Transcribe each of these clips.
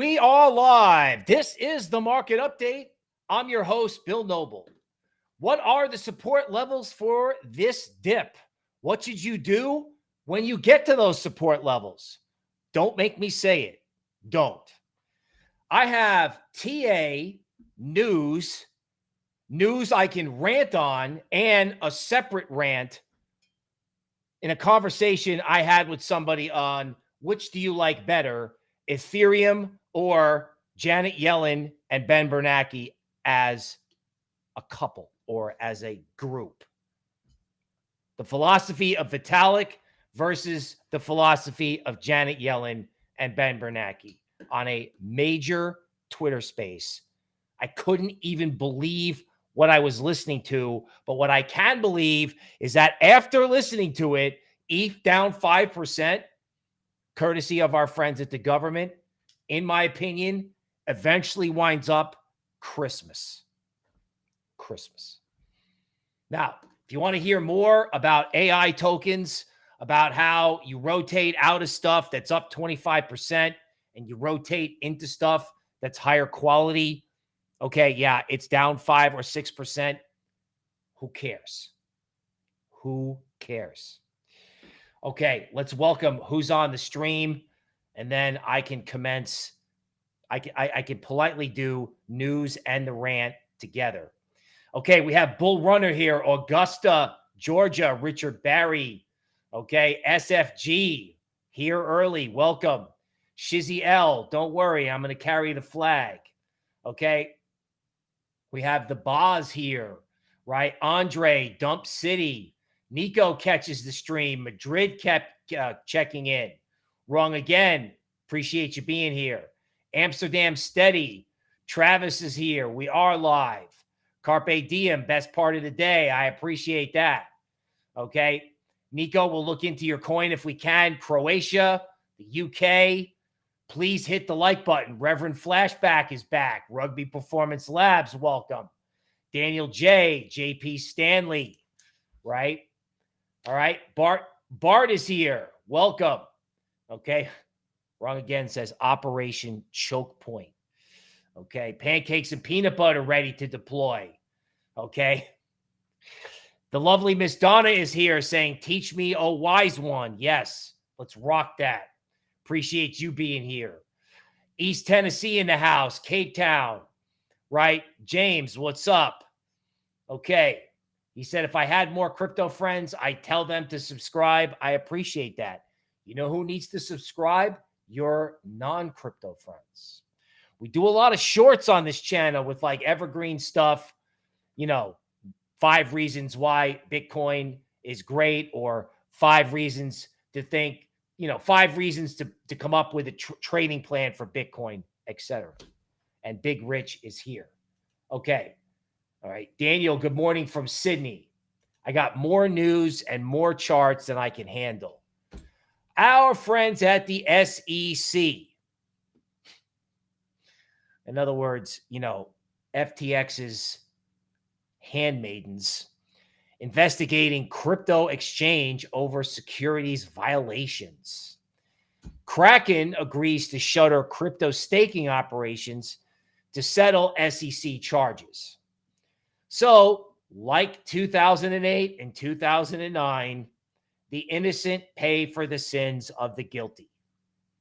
We are live. This is the market update. I'm your host, Bill Noble. What are the support levels for this dip? What should you do when you get to those support levels? Don't make me say it. Don't. I have TA news, news I can rant on, and a separate rant in a conversation I had with somebody on which do you like better, Ethereum or Janet Yellen and Ben Bernanke as a couple or as a group. The philosophy of Vitalik versus the philosophy of Janet Yellen and Ben Bernanke on a major Twitter space. I couldn't even believe what I was listening to. But what I can believe is that after listening to it, ETH down 5%, courtesy of our friends at the government, in my opinion, eventually winds up Christmas. Christmas. Now, if you want to hear more about AI tokens, about how you rotate out of stuff that's up 25% and you rotate into stuff that's higher quality, okay, yeah, it's down five or 6%. Who cares? Who cares? Okay, let's welcome who's on the stream, and then I can commence. I can I, I can politely do news and the rant together. Okay, we have Bull Runner here, Augusta, Georgia, Richard Barry. Okay, SFG here early. Welcome. Shizzy L, don't worry, I'm going to carry the flag. Okay, we have the Boz here, right? Andre, Dump City. Nico catches the stream. Madrid kept uh, checking in. Wrong again. Appreciate you being here. Amsterdam Steady. Travis is here. We are live. Carpe Diem, best part of the day. I appreciate that. Okay. Nico, we'll look into your coin if we can. Croatia, the UK. Please hit the like button. Reverend Flashback is back. Rugby Performance Labs, welcome. Daniel J, JP Stanley, right? All right. Bart Bart is here. Welcome. Okay. Wrong again says Operation Choke Point. Okay. Pancakes and peanut butter ready to deploy. Okay. The lovely Miss Donna is here saying, Teach me, oh wise one. Yes. Let's rock that. Appreciate you being here. East Tennessee in the house, Cape Town, right? James, what's up? Okay. He said, if I had more crypto friends, I tell them to subscribe. I appreciate that. You know who needs to subscribe? Your non crypto friends. We do a lot of shorts on this channel with like evergreen stuff, you know, five reasons why Bitcoin is great or five reasons to think, you know, five reasons to, to come up with a tr trading plan for Bitcoin, etc. And Big Rich is here. Okay. All right. Daniel, good morning from Sydney. I got more news and more charts than I can handle. Our friends at the SEC. In other words, you know, FTX's handmaidens investigating crypto exchange over securities violations. Kraken agrees to shutter crypto staking operations to settle SEC charges. So, like 2008 and 2009, the innocent pay for the sins of the guilty,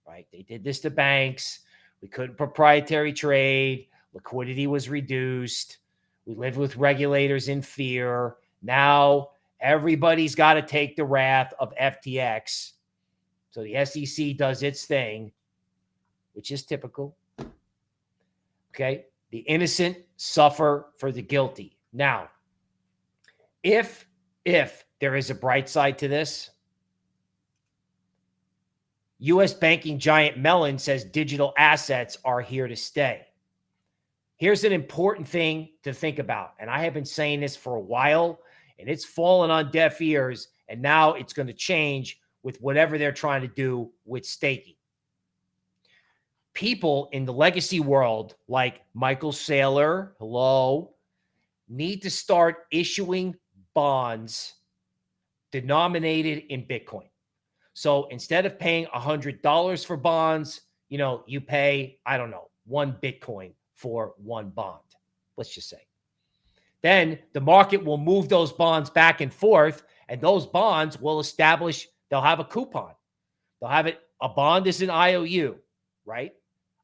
right? They did this to banks. We couldn't proprietary trade. Liquidity was reduced. We lived with regulators in fear. Now everybody's got to take the wrath of FTX. So the SEC does its thing, which is typical. Okay. The innocent suffer for the guilty. Now, if if there is a bright side to this, US banking giant Mellon says digital assets are here to stay. Here's an important thing to think about. And I have been saying this for a while, and it's fallen on deaf ears. And now it's going to change with whatever they're trying to do with staking. People in the legacy world, like Michael Saylor, hello, need to start issuing bonds denominated in Bitcoin. So instead of paying a $100 for bonds, you know, you pay, I don't know, one Bitcoin for one bond, let's just say. Then the market will move those bonds back and forth, and those bonds will establish, they'll have a coupon. They'll have it, a bond is an IOU, right?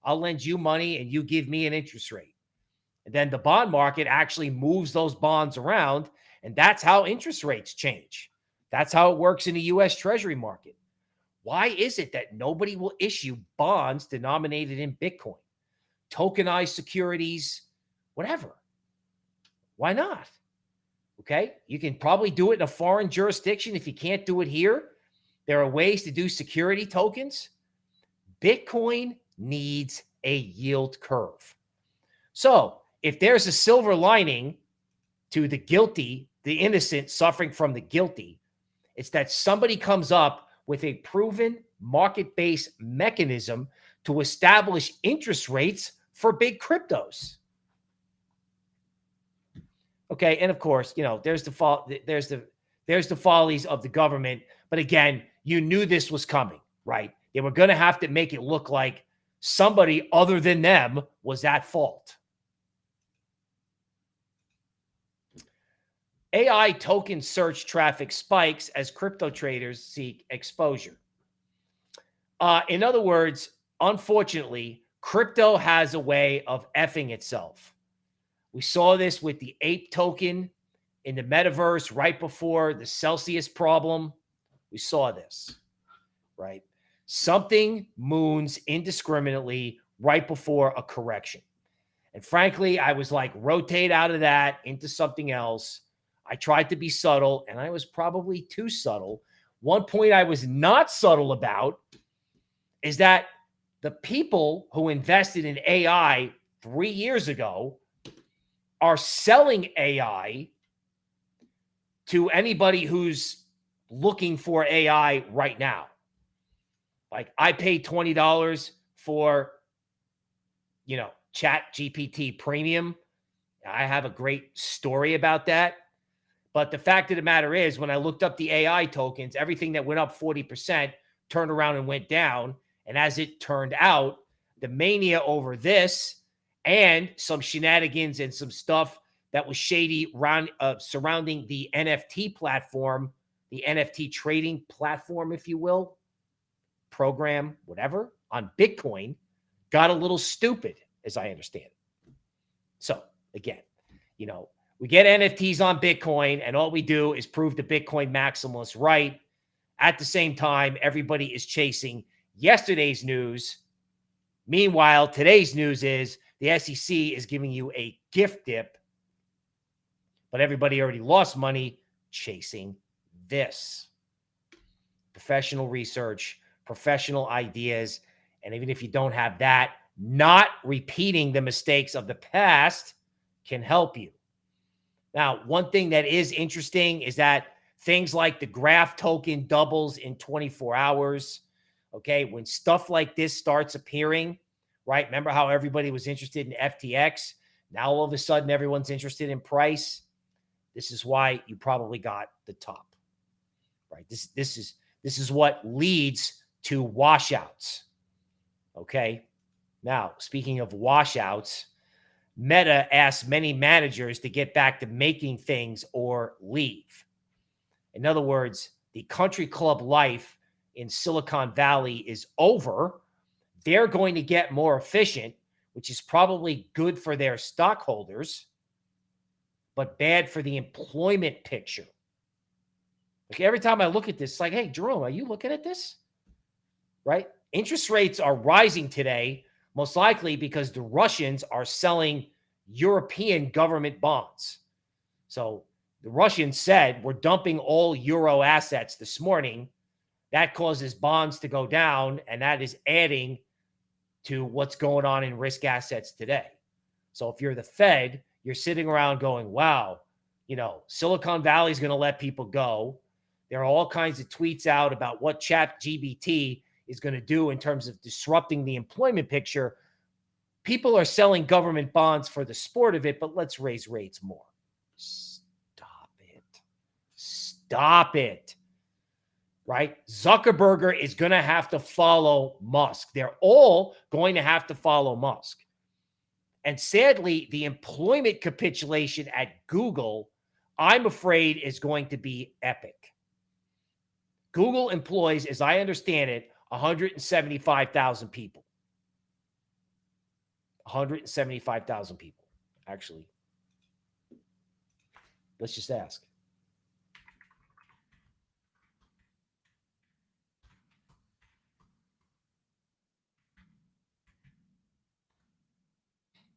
I'll lend you money and you give me an interest rate. And then the bond market actually moves those bonds around. And that's how interest rates change. That's how it works in the US Treasury market. Why is it that nobody will issue bonds denominated in Bitcoin, tokenized securities, whatever? Why not? Okay. You can probably do it in a foreign jurisdiction. If you can't do it here, there are ways to do security tokens. Bitcoin needs a yield curve. So if there's a silver lining to the guilty, the innocent suffering from the guilty, it's that somebody comes up with a proven market-based mechanism to establish interest rates for big cryptos. Okay, and of course, you know, there's the fault there's the there's the follies of the government, but again, you knew this was coming, right? They were going to have to make it look like somebody other than them was at fault. AI token search traffic spikes as crypto traders seek exposure. Uh, in other words, unfortunately, crypto has a way of effing itself. We saw this with the ape token in the metaverse right before the Celsius problem. We saw this, right? Something moons indiscriminately right before a correction. And frankly, I was like, rotate out of that into something else I tried to be subtle and I was probably too subtle. One point I was not subtle about is that the people who invested in AI three years ago are selling AI to anybody who's looking for AI right now. Like I paid $20 for, you know, chat GPT premium. I have a great story about that. But the fact of the matter is, when I looked up the AI tokens, everything that went up 40% turned around and went down. And as it turned out, the mania over this and some shenanigans and some stuff that was shady around, uh, surrounding the NFT platform, the NFT trading platform, if you will, program, whatever, on Bitcoin, got a little stupid, as I understand it. So again, you know, we get NFTs on Bitcoin, and all we do is prove the Bitcoin maximalists right. At the same time, everybody is chasing yesterday's news. Meanwhile, today's news is the SEC is giving you a gift dip, but everybody already lost money chasing this. Professional research, professional ideas. And even if you don't have that, not repeating the mistakes of the past can help you. Now, one thing that is interesting is that things like the graph token doubles in 24 hours. Okay. When stuff like this starts appearing, right? Remember how everybody was interested in FTX? Now, all of a sudden, everyone's interested in price. This is why you probably got the top, right? This, this is, this is what leads to washouts. Okay. Now, speaking of washouts, Meta asked many managers to get back to making things or leave. In other words, the country club life in Silicon Valley is over. They're going to get more efficient, which is probably good for their stockholders, but bad for the employment picture. Like every time I look at this, it's like, hey, Jerome, are you looking at this? Right? Interest rates are rising today most likely because the Russians are selling European government bonds. So the Russians said, we're dumping all euro assets this morning. That causes bonds to go down, and that is adding to what's going on in risk assets today. So if you're the Fed, you're sitting around going, wow, you know, Silicon Valley is going to let people go. There are all kinds of tweets out about what Chat GPT is going to do in terms of disrupting the employment picture. People are selling government bonds for the sport of it, but let's raise rates more. Stop it. Stop it. right? Zuckerberg is going to have to follow Musk. They're all going to have to follow Musk. And sadly, the employment capitulation at Google, I'm afraid, is going to be epic. Google employs, as I understand it, 175,000 people. 175,000 people, actually. Let's just ask.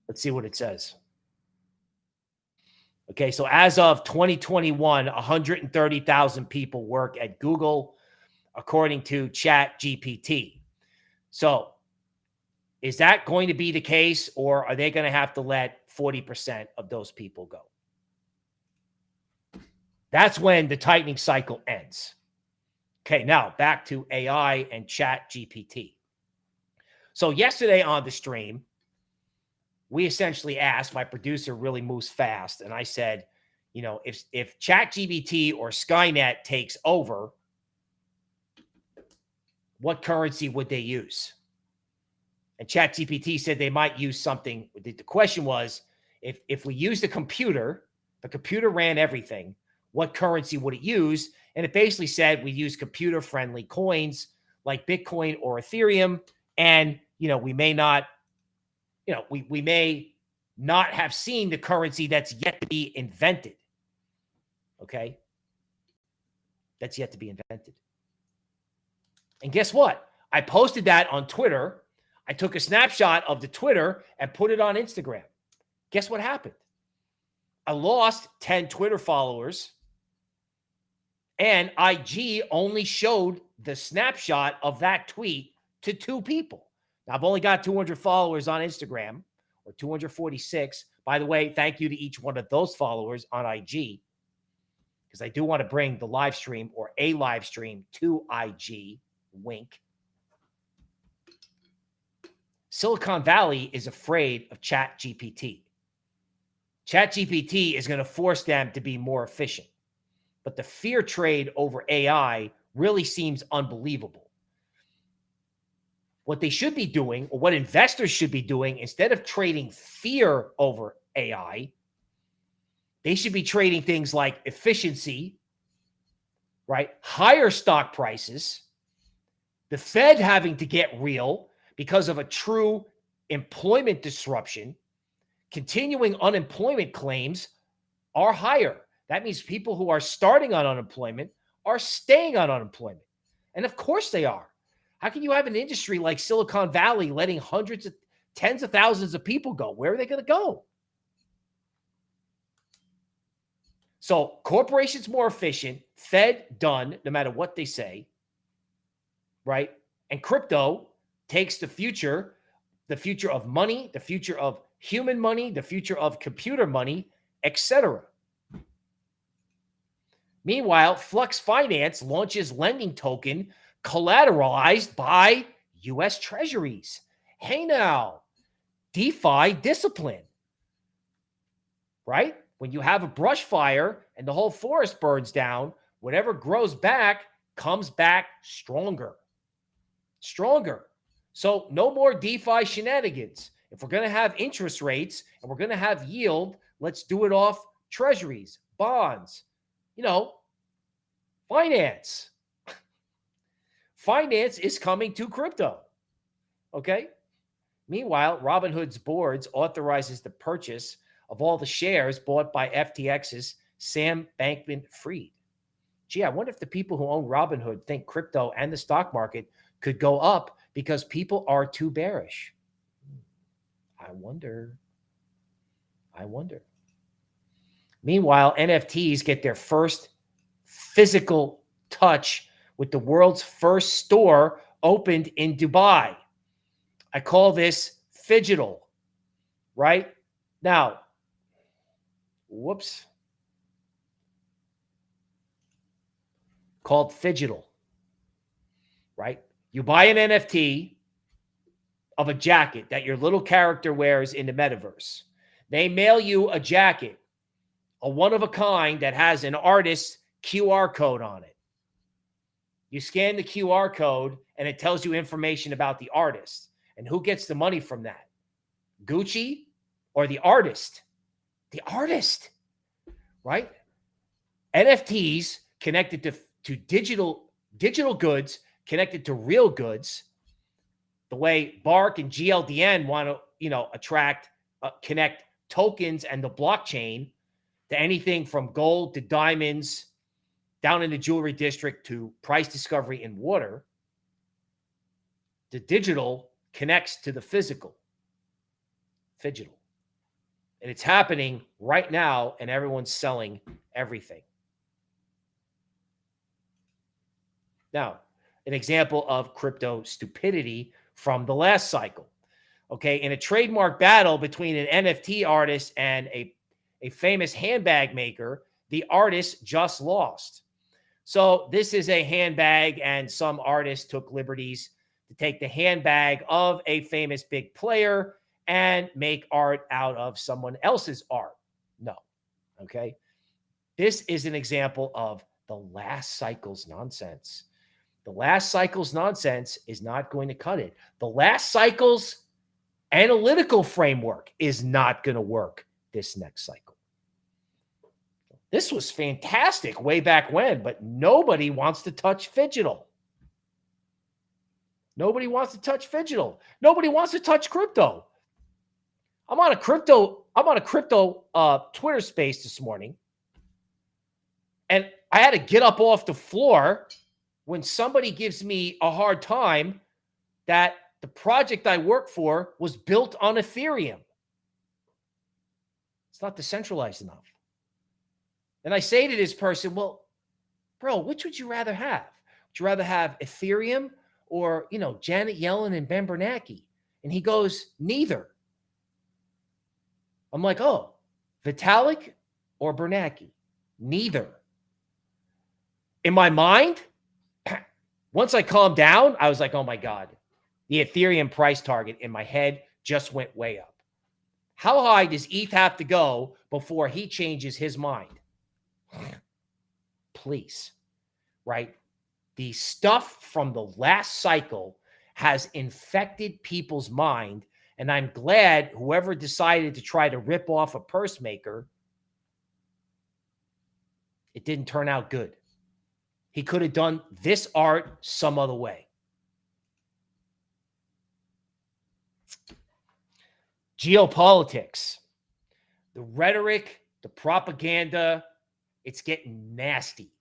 Let's see what it says. Okay, so as of 2021, 130,000 people work at Google, according to Chat GPT. So is that going to be the case, or are they going to have to let 40% of those people go? That's when the tightening cycle ends. Okay, now back to AI and Chat GPT. So yesterday on the stream, we essentially asked, my producer really moves fast. And I said, you know, if, if Chat GPT or Skynet takes over, what currency would they use? And ChatGPT said they might use something. The, question was, if, if we use the computer, the computer ran everything, what currency would it use? And it basically said we use computer friendly coins like Bitcoin or Ethereum. And, you know, we may not you know, we, we may not have seen the currency that's yet to be invented. Okay. That's yet to be invented. And guess what? I posted that on Twitter. I took a snapshot of the Twitter and put it on Instagram. Guess what happened? I lost 10 Twitter followers and IG only showed the snapshot of that tweet to two people. Now, I've only got 200 followers on Instagram or 246. By the way, thank you to each one of those followers on IG because I do want to bring the live stream or a live stream to IG. Wink. Silicon Valley is afraid of Chat GPT. Chat GPT is going to force them to be more efficient. But the fear trade over AI really seems unbelievable what they should be doing, or what investors should be doing, instead of trading fear over AI, they should be trading things like efficiency, right? Higher stock prices, the Fed having to get real because of a true employment disruption, continuing unemployment claims are higher. That means people who are starting on unemployment are staying on unemployment. And of course they are. How can you have an industry like Silicon Valley letting hundreds of tens of thousands of people go? Where are they going to go? So corporations more efficient, Fed done, no matter what they say, right? And crypto takes the future, the future of money, the future of human money, the future of computer money, etc. Meanwhile, Flux Finance launches lending token collateralized by U.S. treasuries. Hey, now, DeFi discipline, right? When you have a brush fire and the whole forest burns down, whatever grows back comes back stronger. Stronger. So, no more DeFi shenanigans. If we're going to have interest rates and we're going to have yield, let's do it off treasuries, bonds, you know, finance finance is coming to crypto. Okay. Meanwhile, Robinhood's boards authorizes the purchase of all the shares bought by FTX's Sam Bankman Fried. Gee, I wonder if the people who own Robinhood think crypto and the stock market could go up because people are too bearish. I wonder. I wonder. Meanwhile, NFTs get their first physical touch with the world's first store opened in Dubai. I call this phygital, right? Now, whoops. Called phygital, right? You buy an NFT of a jacket that your little character wears in the metaverse. They mail you a jacket, a one of a kind that has an artist's QR code on it You scan the QR code and it tells you information about the artist. And who gets the money from that? Gucci or the artist? The artist, right? NFTs connected to, to digital digital goods connected to real goods. The way Bark and GLDN want to, you know, attract, uh, connect tokens and the blockchain to anything from gold to diamonds down in the jewelry district to price discovery in water, the digital connects to the physical, digital. And it's happening right now, and everyone's selling everything. Now, an example of crypto stupidity from the last cycle. Okay, in a trademark battle between an NFT artist and a, a famous handbag maker, the artist just lost. So this is a handbag, and some artist took liberties to take the handbag of a famous big player and make art out of someone else's art. No. Okay. This is an example of the last cycle's nonsense. The last cycle's nonsense is not going to cut it. The last cycle's analytical framework is not going to work this next cycle. This was fantastic way back when, but nobody wants to touch Phygital. Nobody wants to touch Phygital. Nobody wants to touch crypto. I'm on a crypto, I'm on a crypto uh, Twitter space this morning. And I had to get up off the floor when somebody gives me a hard time that the project I work for was built on Ethereum. It's not decentralized enough. And I say to this person, well, bro, which would you rather have? Would you rather have Ethereum or, you know, Janet Yellen and Ben Bernanke? And he goes, neither. I'm like, oh, Vitalik or Bernanke? Neither. In my mind, once I calmed down, I was like, oh my God, the Ethereum price target in my head just went way up. How high does ETH have to go before he changes his mind? Please, right? The stuff from the last cycle has infected people's mind. And I'm glad whoever decided to try to rip off a purse maker, it didn't turn out good. He could have done this art some other way. Geopolitics, the rhetoric, the propaganda, it's getting nasty.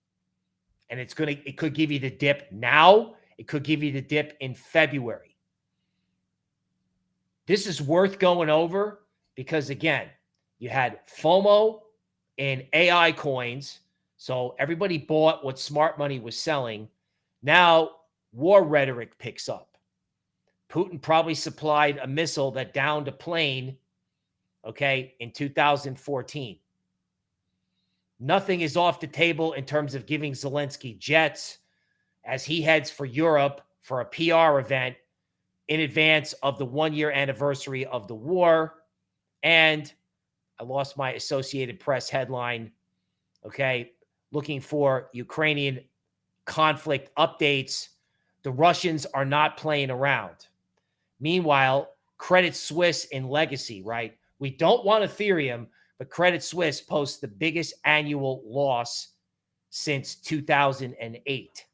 And it's going to, it could give you the dip now. It could give you the dip in February. This is worth going over because, again, you had FOMO in AI coins. So everybody bought what smart money was selling. Now war rhetoric picks up. Putin probably supplied a missile that downed a plane, okay, in 2014. Nothing is off the table in terms of giving Zelensky jets as he heads for Europe for a PR event in advance of the one year anniversary of the war. And I lost my Associated Press headline. Okay. Looking for Ukrainian conflict updates. The Russians are not playing around. Meanwhile, Credit Suisse in legacy, right? We don't want Ethereum, but Credit Suisse posts the biggest annual loss since 2008.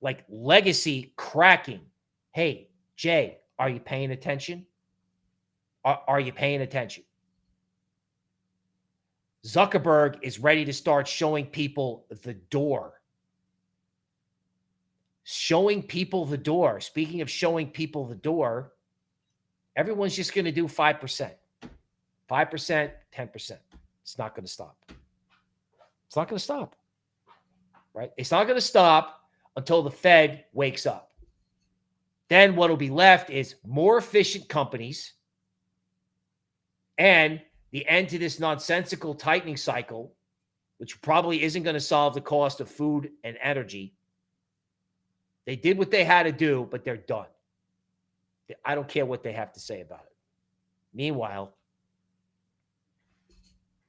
Like legacy cracking. Hey, Jay, are you paying attention? Are, are you paying attention? Zuckerberg is ready to start showing people the door. Showing people the door. Speaking of showing people the door, everyone's just going to do 5%. 5%, 10%. It's not going to stop. It's not going to stop. Right? It's not going to stop until the Fed wakes up. Then what will be left is more efficient companies and the end to this nonsensical tightening cycle, which probably isn't going to solve the cost of food and energy. They did what they had to do, but they're done. I don't care what they have to say about it. Meanwhile,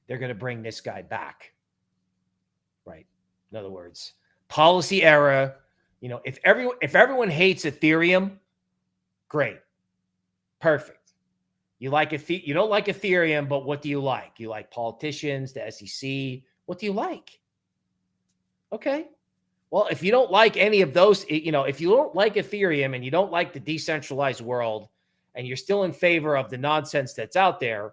they're going to bring this guy back. Right. In other words, policy error, You know, if everyone if everyone hates Ethereum, great. Perfect. You like you don't like Ethereum, but what do you like? You like politicians, the SEC. What do you like? Okay. Well, if you don't like any of those, you know, if you don't like Ethereum and you don't like the decentralized world and you're still in favor of the nonsense that's out there,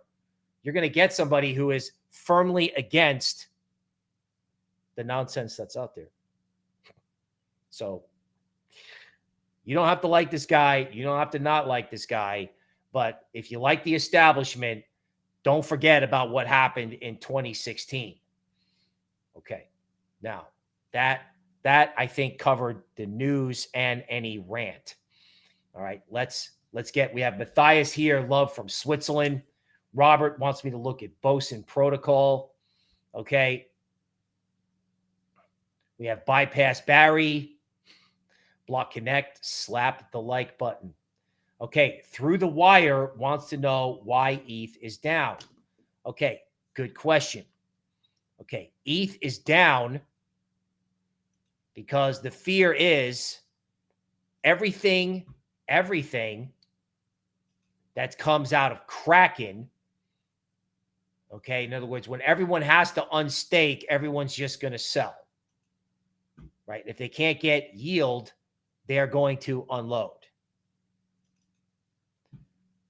you're going to get somebody who is firmly against the nonsense that's out there. So you don't have to like this guy. You don't have to not like this guy. But if you like the establishment, don't forget about what happened in 2016. Okay. Now, that that I think covered the news and any rant. All right, let's let's get we have Matthias here, love from Switzerland. Robert wants me to look at Boson protocol. Okay. We have bypass Barry, block connect, slap the like button. Okay, through the wire wants to know why ETH is down. Okay, good question. Okay, ETH is down because the fear is everything, everything that comes out of Kraken. Okay, in other words, when everyone has to unstake, everyone's just going to sell. Right? If they can't get yield, they're going to unload.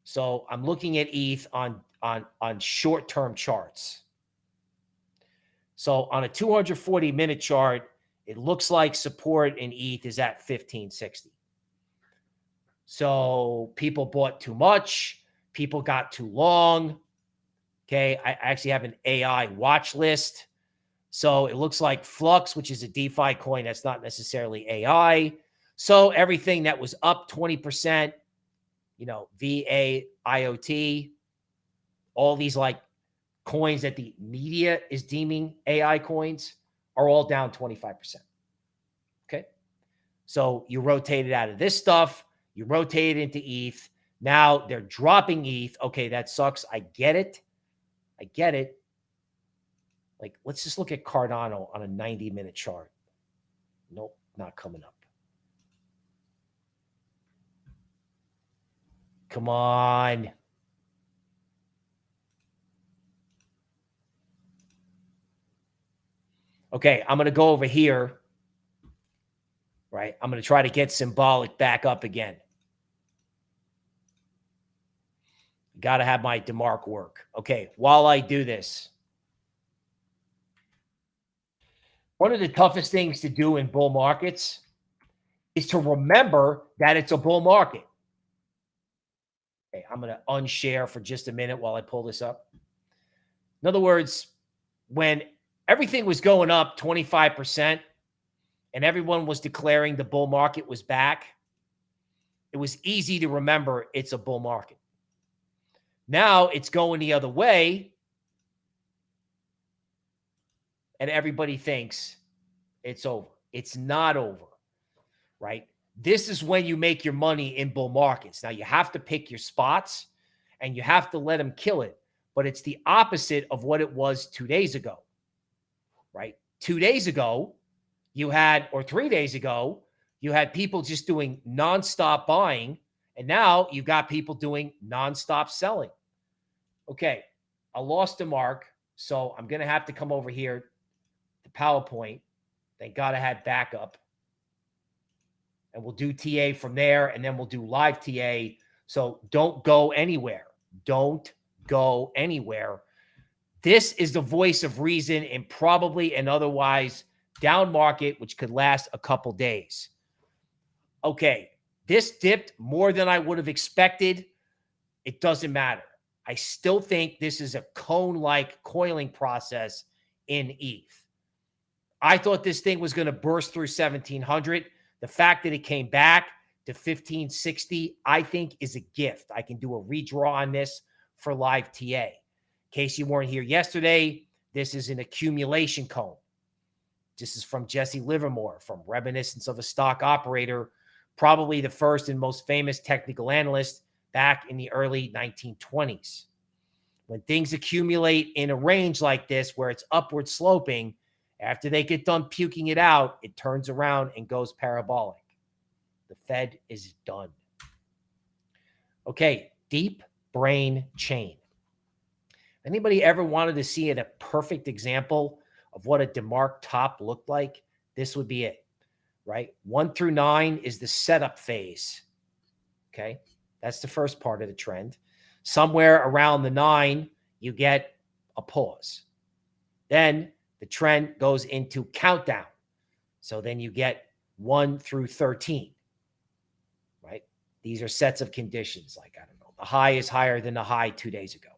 So I'm looking at ETH on on on short-term charts. So on a 240 minute chart, it looks like support in ETH is at 1560. So people bought too much, people got too long. Okay, I actually have an AI watch list. So it looks like Flux, which is a DeFi coin that's not necessarily AI. So everything that was up 20%, you know, VA, IoT, all these like coins that the media is deeming AI coins are all down 25%. Okay. So you rotate it out of this stuff, you rotate it into ETH. Now they're dropping ETH. Okay, that sucks. I get it. I get it. Like, let's just look at Cardano on a 90 minute chart. Nope, not coming up. Come on. Okay, I'm going to go over here, right? I'm going to try to get symbolic back up again. Got to have my DeMark work. Okay, while I do this, one of the toughest things to do in bull markets is to remember that it's a bull market. Okay, I'm going to unshare for just a minute while I pull this up. In other words, when everything was going up 25% and everyone was declaring the bull market was back, it was easy to remember it's a bull market. Now it's going the other way. And everybody thinks it's over. It's not over, right? This is when you make your money in bull markets. Now you have to pick your spots and you have to let them kill it. But it's the opposite of what it was two days ago, right? Two days ago, you had, or three days ago, you had people just doing nonstop buying. And now you've got people doing nonstop selling. Okay, I lost a mark. So I'm going to have to come over here to PowerPoint. Thank God I had backup and we'll do TA from there, and then we'll do live TA. So don't go anywhere. Don't go anywhere. This is the voice of reason in probably an otherwise down market, which could last a couple days. Okay, this dipped more than I would have expected. It doesn't matter. I still think this is a cone-like coiling process in ETH. I thought this thing was going to burst through 1700. The fact that it came back to 1560, I think is a gift. I can do a redraw on this for live TA. In case you weren't here yesterday, this is an accumulation cone. This is from Jesse Livermore from Reminiscence of a Stock Operator, probably the first and most famous technical analyst back in the early 1920s. When things accumulate in a range like this, where it's upward sloping, After they get done puking it out, it turns around and goes parabolic. The Fed is done. Okay, deep brain chain. Anybody ever wanted to see a perfect example of what a DeMark top looked like? This would be it, right? One through nine is the setup phase. Okay, that's the first part of the trend. Somewhere around the nine, you get a pause. Then the trend goes into countdown. So then you get 1 through 13, right? These are sets of conditions. Like, I don't know, the high is higher than the high two days ago.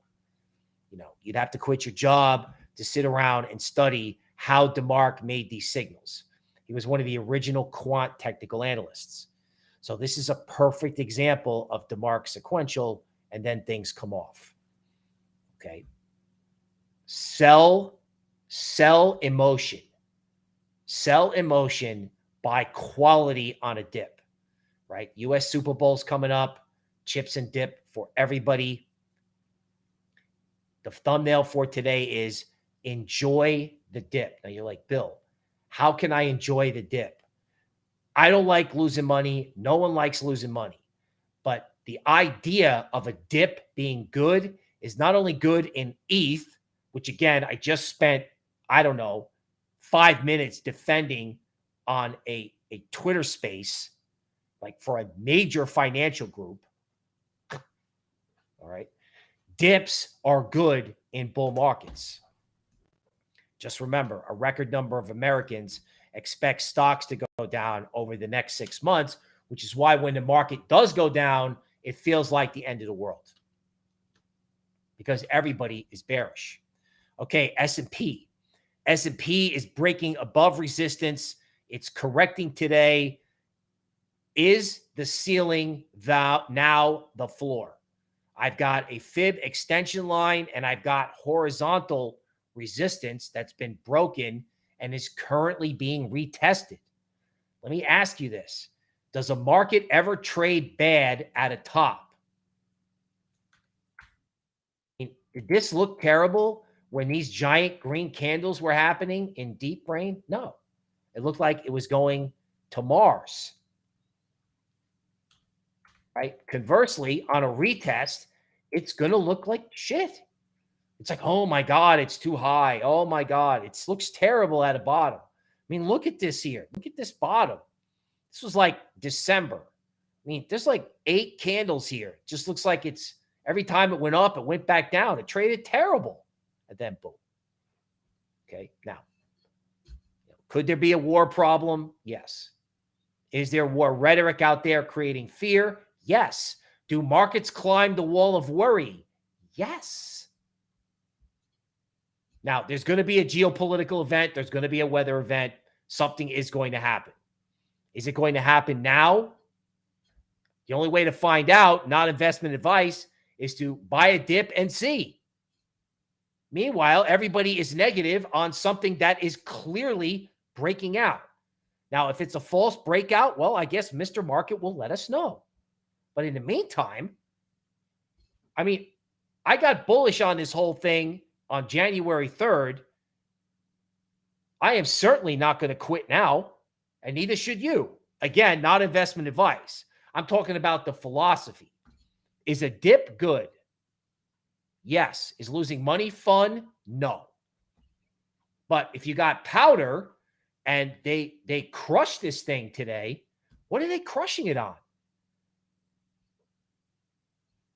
You know, you'd have to quit your job to sit around and study how DeMark made these signals. He was one of the original quant technical analysts. So this is a perfect example of DeMark sequential, and then things come off. Okay. Sell, sell emotion. Sell emotion buy quality on a dip, right? US Super Bowl's coming up, chips and dip for everybody. The thumbnail for today is enjoy the dip. Now you're like, Bill, how can I enjoy the dip? I don't like losing money. No one likes losing money. But the idea of a dip being good is not only good in ETH, which again, I just spent, I don't know, five minutes defending on a, a Twitter space, like for a major financial group. All right. Dips are good in bull markets. Just remember, a record number of Americans expect stocks to go down over the next six months, which is why when the market does go down, it feels like the end of the world because everybody is bearish. Okay, S&P. S&P is breaking above resistance. It's correcting today. Is the ceiling now the floor? I've got a fib extension line and I've got horizontal resistance that's been broken and is currently being retested. Let me ask you this. Does a market ever trade bad at a top? Did this look terrible when these giant green candles were happening in DeepBrain? No. It looked like it was going to Mars. Right? Conversely, on a retest, it's going to look like shit. It's like, oh my God, it's too high. Oh my God, it looks terrible at a bottom. I mean, look at this here. Look at this bottom. This was like December. I mean, there's like eight candles here. Just looks like it's every time it went up, it went back down. It traded terrible. And then boom. Okay. Now, could there be a war problem? Yes. Is there war rhetoric out there creating fear? Yes. Do markets climb the wall of worry? Yes. Now, there's going to be a geopolitical event. There's going to be a weather event. Something is going to happen. Is it going to happen now? The only way to find out, not investment advice, is to buy a dip and see. Meanwhile, everybody is negative on something that is clearly breaking out. Now, if it's a false breakout, well, I guess Mr. Market will let us know. But in the meantime, I mean, I got bullish on this whole thing on January 3rd. I am certainly not going to quit now, and neither should you. Again, not investment advice. I'm talking about the philosophy. Is a dip good? Yes. Is losing money fun? No. But if you got powder and they they crush this thing today, what are they crushing it on?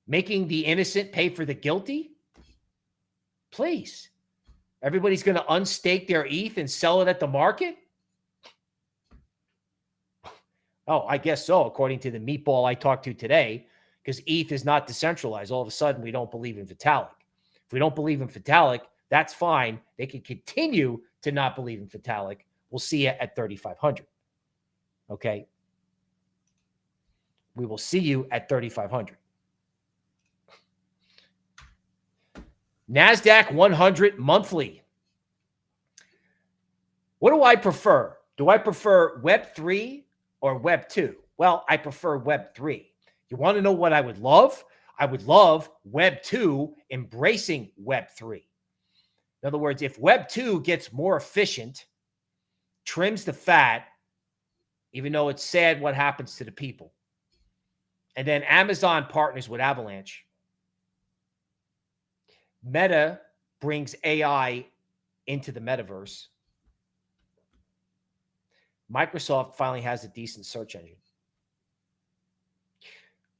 Making the innocent pay for the guilty? Please. Everybody's going to unstake their ETH and sell it at the market? Oh, I guess so, according to the meatball I talked to today, because ETH is not decentralized. All of a sudden, we don't believe in Vitalik. If we don't believe in Vitalik, that's fine. They can continue to not believe in Vitalik. We'll see you at 3,500. Okay. We will see you at 3,500. NASDAQ 100 monthly. What do I prefer? Do I prefer Web3 or Web2? Well, I prefer Web3. You want to know what I would love? I would love Web2 embracing Web3. In other words, if Web2 gets more efficient, trims the fat, even though it's sad what happens to the people. And then Amazon partners with Avalanche. Meta brings AI into the metaverse. Microsoft finally has a decent search engine.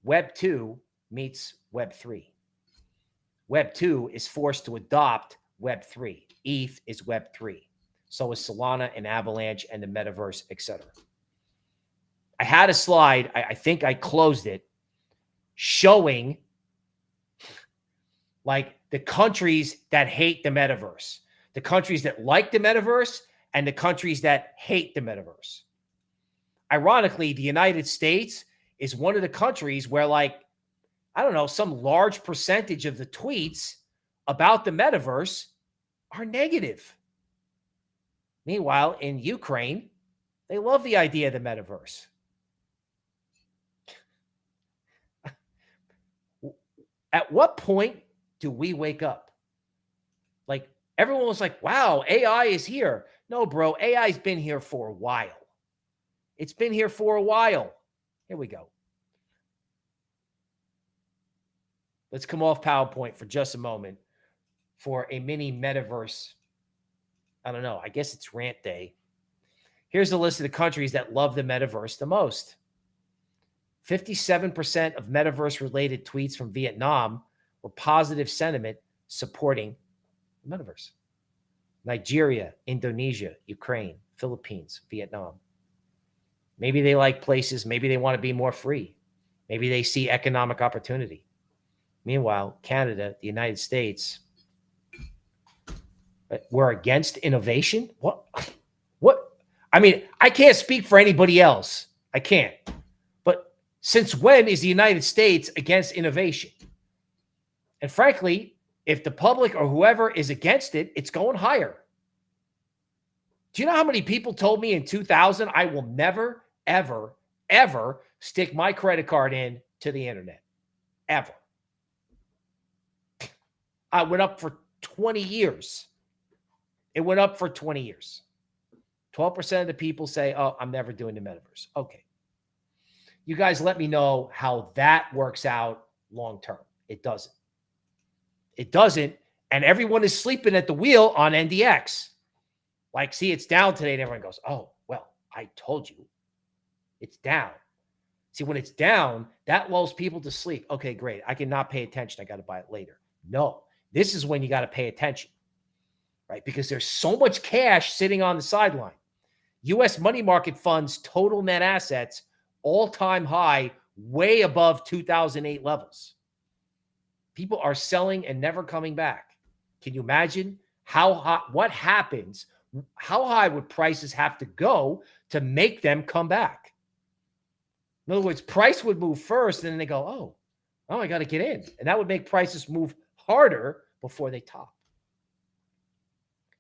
Web 2 meets Web 3. Web 2 is forced to adopt Web 3. ETH is Web 3. So is Solana and Avalanche and the metaverse, etc. I had a slide, I, I think I closed it, showing like the countries that hate the metaverse, the countries that like the metaverse, and the countries that hate the metaverse. Ironically, the United States is one of the countries where, like, I don't know, some large percentage of the tweets about the metaverse are negative. Meanwhile, in Ukraine, they love the idea of the metaverse. At what point do we wake up? Like everyone was like, wow, AI is here. No, bro, AI's been here for a while. It's been here for a while. Here we go. Let's come off PowerPoint for just a moment for a mini metaverse. I don't know. I guess it's rant day. Here's a list of the countries that love the metaverse the most. 57% of metaverse related tweets from Vietnam were positive sentiment supporting the metaverse. Nigeria, Indonesia, Ukraine, Philippines, Vietnam. Maybe they like places, maybe they want to be more free. Maybe they see economic opportunity. Meanwhile, Canada, the United States, uh, we're against innovation. What? What? I mean, I can't speak for anybody else. I can't. But since when is the United States against innovation? And frankly, if the public or whoever is against it, it's going higher. Do you know how many people told me in 2000 I will never, ever, ever stick my credit card in to the internet? Ever. I went up for 20 years. It went up for 20 years. 12% of the people say, Oh, I'm never doing the metaverse. Okay. You guys let me know how that works out long term. It doesn't. It doesn't. And everyone is sleeping at the wheel on NDX. Like, see, it's down today. And everyone goes, Oh, well, I told you it's down. See, when it's down, that lulls people to sleep. Okay, great. I cannot pay attention. I got to buy it later. No, this is when you got to pay attention, right? Because there's so much cash sitting on the sideline. US money market funds total net assets all time high, way above 2008 levels. People are selling and never coming back. Can you imagine how hot, what happens? How high would prices have to go to make them come back? In other words, price would move first, and then they go, oh, oh, I got to get in. And that would make prices move harder before they top.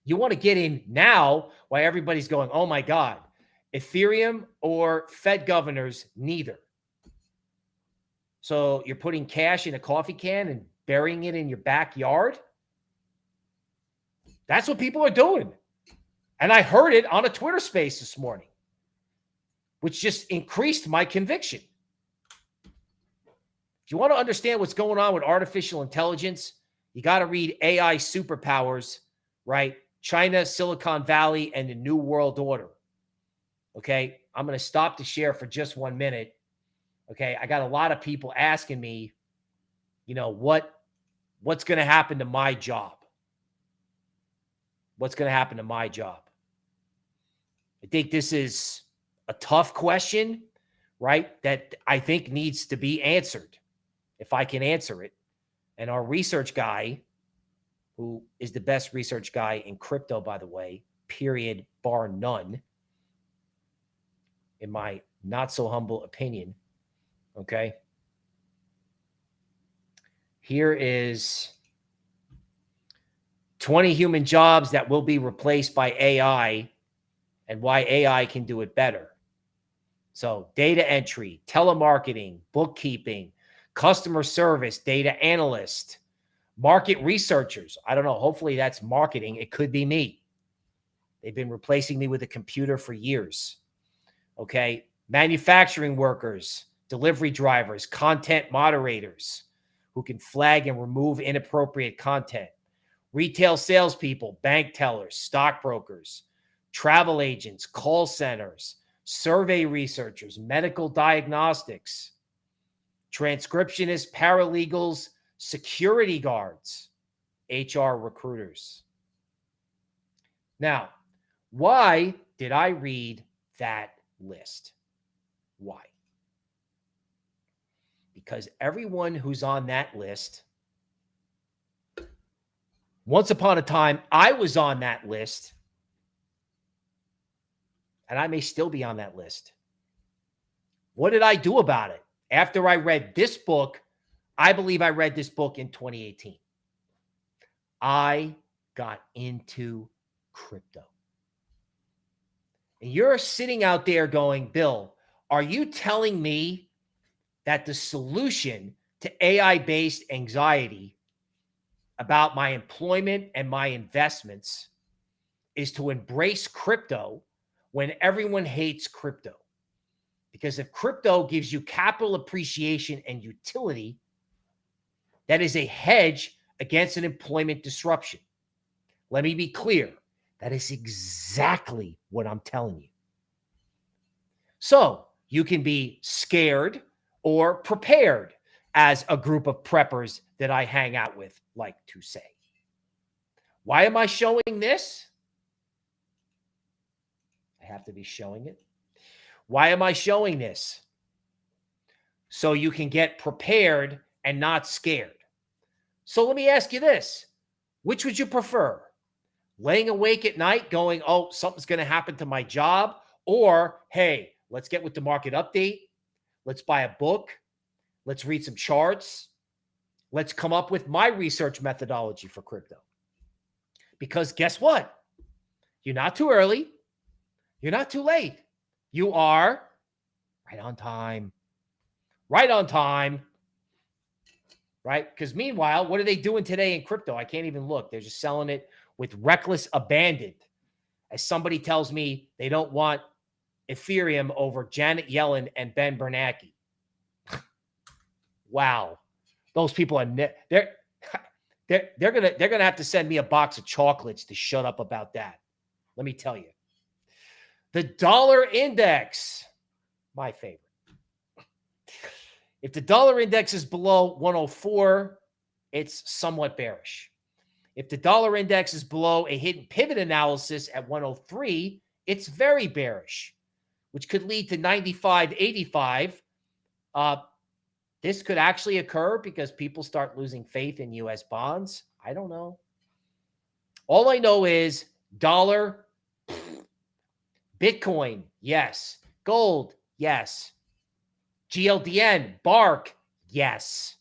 You want to get in now while everybody's going, oh my God, Ethereum or Fed governors, neither. So you're putting cash in a coffee can and burying it in your backyard. That's what people are doing. And I heard it on a Twitter space this morning, which just increased my conviction. If you want to understand what's going on with artificial intelligence, you got to read AI Superpowers, right? China, Silicon Valley, and the New World Order. Okay. I'm going to stop the share for just one minute. Okay. I got a lot of people asking me, you know, what what's going to happen to my job? What's going to happen to my job? I think this is a tough question, right? That I think needs to be answered if I can answer it. And our research guy, who is the best research guy in crypto, by the way, period, bar none, in my not so humble opinion. Okay. Here is 20 human jobs that will be replaced by AI and why AI can do it better. So, data entry, telemarketing, bookkeeping, customer service, data analyst, market researchers. I don't know. Hopefully, that's marketing. It could be me. They've been replacing me with a computer for years. Okay. Manufacturing workers, delivery drivers, content moderators who can flag and remove inappropriate content, retail salespeople, bank tellers, stockbrokers, travel agents, call centers, survey researchers, medical diagnostics, transcriptionists, paralegals, security guards, HR recruiters. Now, why did I read that list? Why? Because everyone who's on that list, once upon a time, I was on that list, and I may still be on that list. What did I do about it? After I read this book, I believe I read this book in 2018. I got into crypto. And you're sitting out there going, Bill, are you telling me that the solution to AI based anxiety about my employment and my investments is to embrace crypto when everyone hates crypto? Because if crypto gives you capital appreciation and utility, that is a hedge against an employment disruption. Let me be clear. That is exactly what I'm telling you. So you can be scared or prepared as a group of preppers that I hang out with like to say. Why am I showing this? Have to be showing it. Why am I showing this? So you can get prepared and not scared. So let me ask you this which would you prefer? laying awake at night going, oh, something's going to happen to my job, or hey, let's get with the market update. Let's buy a book. Let's read some charts. Let's come up with my research methodology for crypto. Because guess what? You're not too early. You're not too late. You are right on time. Right on time. Right? Because meanwhile, what are they doing today in crypto? I can't even look. They're just selling it with reckless abandon. As somebody tells me they don't want Ethereum over Janet Yellen and Ben Bernanke. wow. Those people are they're they're they're gonna they're gonna have to send me a box of chocolates to shut up about that. Let me tell you. The dollar index, my favorite. If the dollar index is below 104, it's somewhat bearish. If the dollar index is below a hidden pivot analysis at 103, it's very bearish, which could lead to 95, 85. Uh, this could actually occur because people start losing faith in US bonds. I don't know. All I know is dollar, Bitcoin, yes. Gold, yes. GLDN, Bark, yes.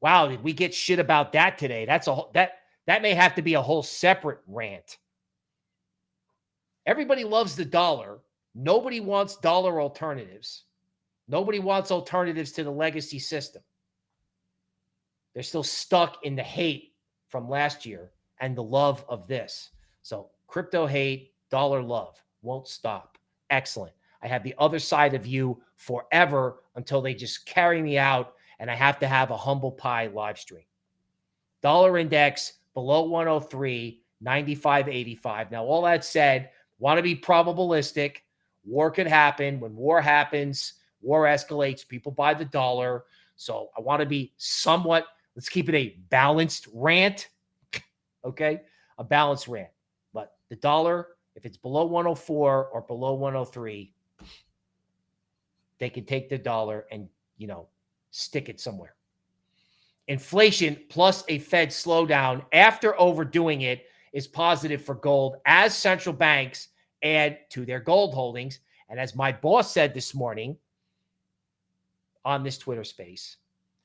Wow, did we get shit about that today? That's a that that may have to be a whole separate rant. Everybody loves the dollar. Nobody wants dollar alternatives. Nobody wants alternatives to the legacy system. They're still stuck in the hate from last year and the love of this. So, crypto hate, dollar love won't stop. Excellent. I have the other side of you forever until they just carry me out and I have to have a humble pie live stream. Dollar index below 103, 95.85. Now, all that said, want to be probabilistic. War could happen. When war happens, war escalates, people buy the dollar. So I want to be somewhat, let's keep it a balanced rant. okay. A balanced rant. But the dollar, if it's below 104 or below 103, they can take the dollar and, you know, stick it somewhere. Inflation plus a Fed slowdown after overdoing it is positive for gold as central banks add to their gold holdings. And as my boss said this morning on this Twitter space,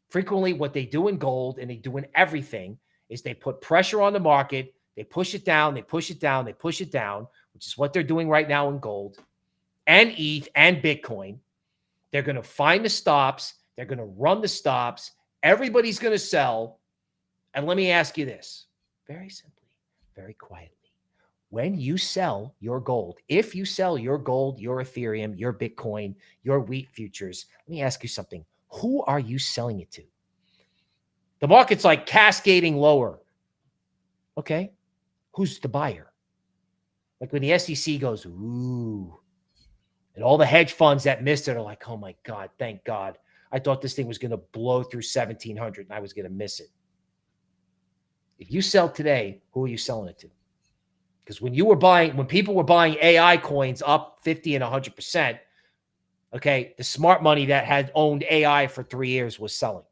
frequently what they do in gold and they do in everything is they put pressure on the market, they push it down, they push it down, they push it down, which is what they're doing right now in gold and ETH and Bitcoin. They're going to find the stops they're going to run the stops. Everybody's going to sell. And let me ask you this very simply, very quietly when you sell your gold, if you sell your gold, your Ethereum, your Bitcoin, your wheat futures, let me ask you something. Who are you selling it to? The market's like cascading lower. Okay. Who's the buyer? Like when the SEC goes, ooh, and all the hedge funds that missed it are like, oh my God, thank God. I thought this thing was going to blow through 1700 and I was going to miss it. If you sell today, who are you selling it to? Because when you were buying, when people were buying AI coins up 50 and 100%, okay, the smart money that had owned AI for three years was selling.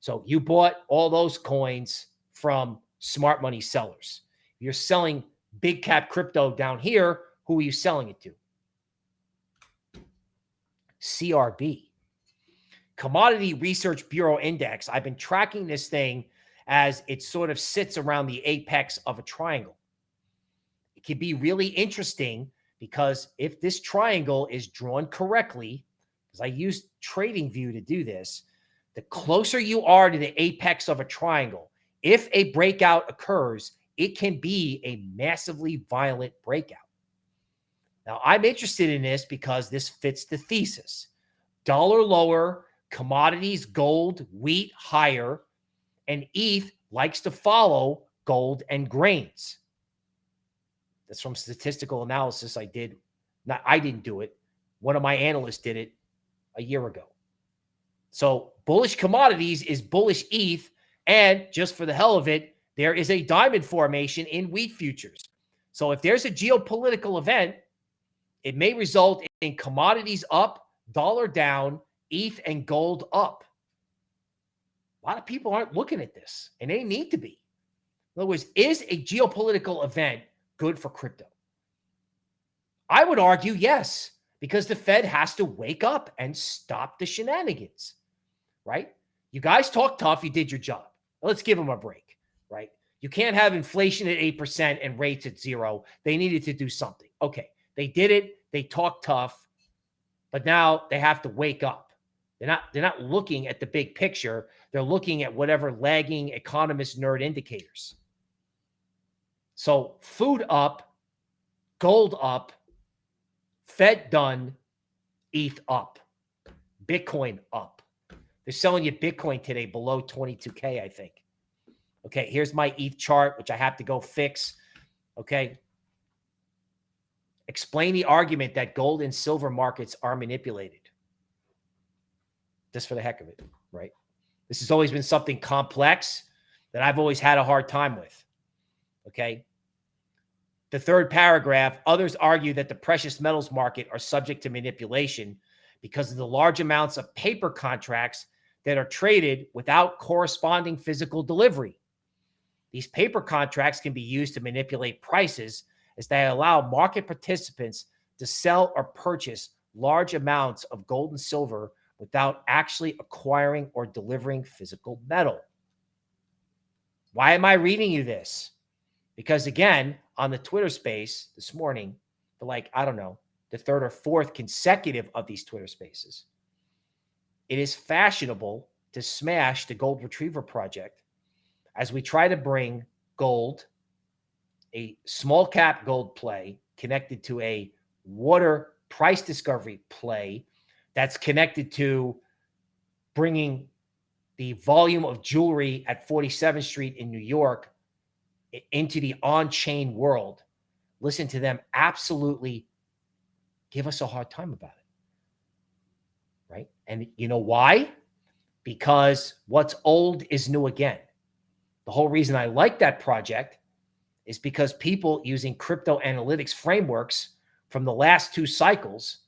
So you bought all those coins from smart money sellers. You're selling big cap crypto down here. Who are you selling it to? CRB, Commodity Research Bureau Index. I've been tracking this thing as it sort of sits around the apex of a triangle. It can be really interesting because if this triangle is drawn correctly, because I use TradingView to do this, the closer you are to the apex of a triangle, if a breakout occurs, it can be a massively violent breakout. Now, I'm interested in this because this fits the thesis. Dollar lower, commodities, gold, wheat higher, and ETH likes to follow gold and grains. That's from statistical analysis I did. Not I didn't do it. One of my analysts did it a year ago. So bullish commodities is bullish ETH. And just for the hell of it, there is a diamond formation in wheat futures. So if there's a geopolitical event, it may result in commodities up, dollar down, ETH and gold up. A lot of people aren't looking at this, and they need to be. In other words, is a geopolitical event good for crypto? I would argue yes, because the Fed has to wake up and stop the shenanigans, right? You guys talk tough. You did your job. Let's give them a break? You can't have inflation at 8% and rates at zero. They needed to do something. Okay. They did it. They talked tough, but now they have to wake up. They're not, they're not looking at the big picture. They're looking at whatever lagging economist nerd indicators. So food up, gold up, Fed done, ETH up, Bitcoin up. They're selling you Bitcoin today below 22K, I think. Okay, here's my ETH chart, which I have to go fix. Okay. Explain the argument that gold and silver markets are manipulated. Just for the heck of it, right? This has always been something complex that I've always had a hard time with. Okay. The third paragraph others argue that the precious metals market are subject to manipulation because of the large amounts of paper contracts that are traded without corresponding physical delivery. These paper contracts can be used to manipulate prices as they allow market participants to sell or purchase large amounts of gold and silver without actually acquiring or delivering physical metal. Why am I reading you this? Because again, on the Twitter space this morning, for like, I don't know, the third or fourth consecutive of these Twitter spaces, it is fashionable to smash the Gold Retriever Project as we try to bring gold, a small cap gold play connected to a water price discovery play that's connected to bringing the volume of jewelry at 47th Street in New York into the on chain world. Listen to them absolutely give us a hard time about it right? And you know why? Because what's old is new again. The whole reason I like that project is because people using crypto analytics frameworks from the last two cycles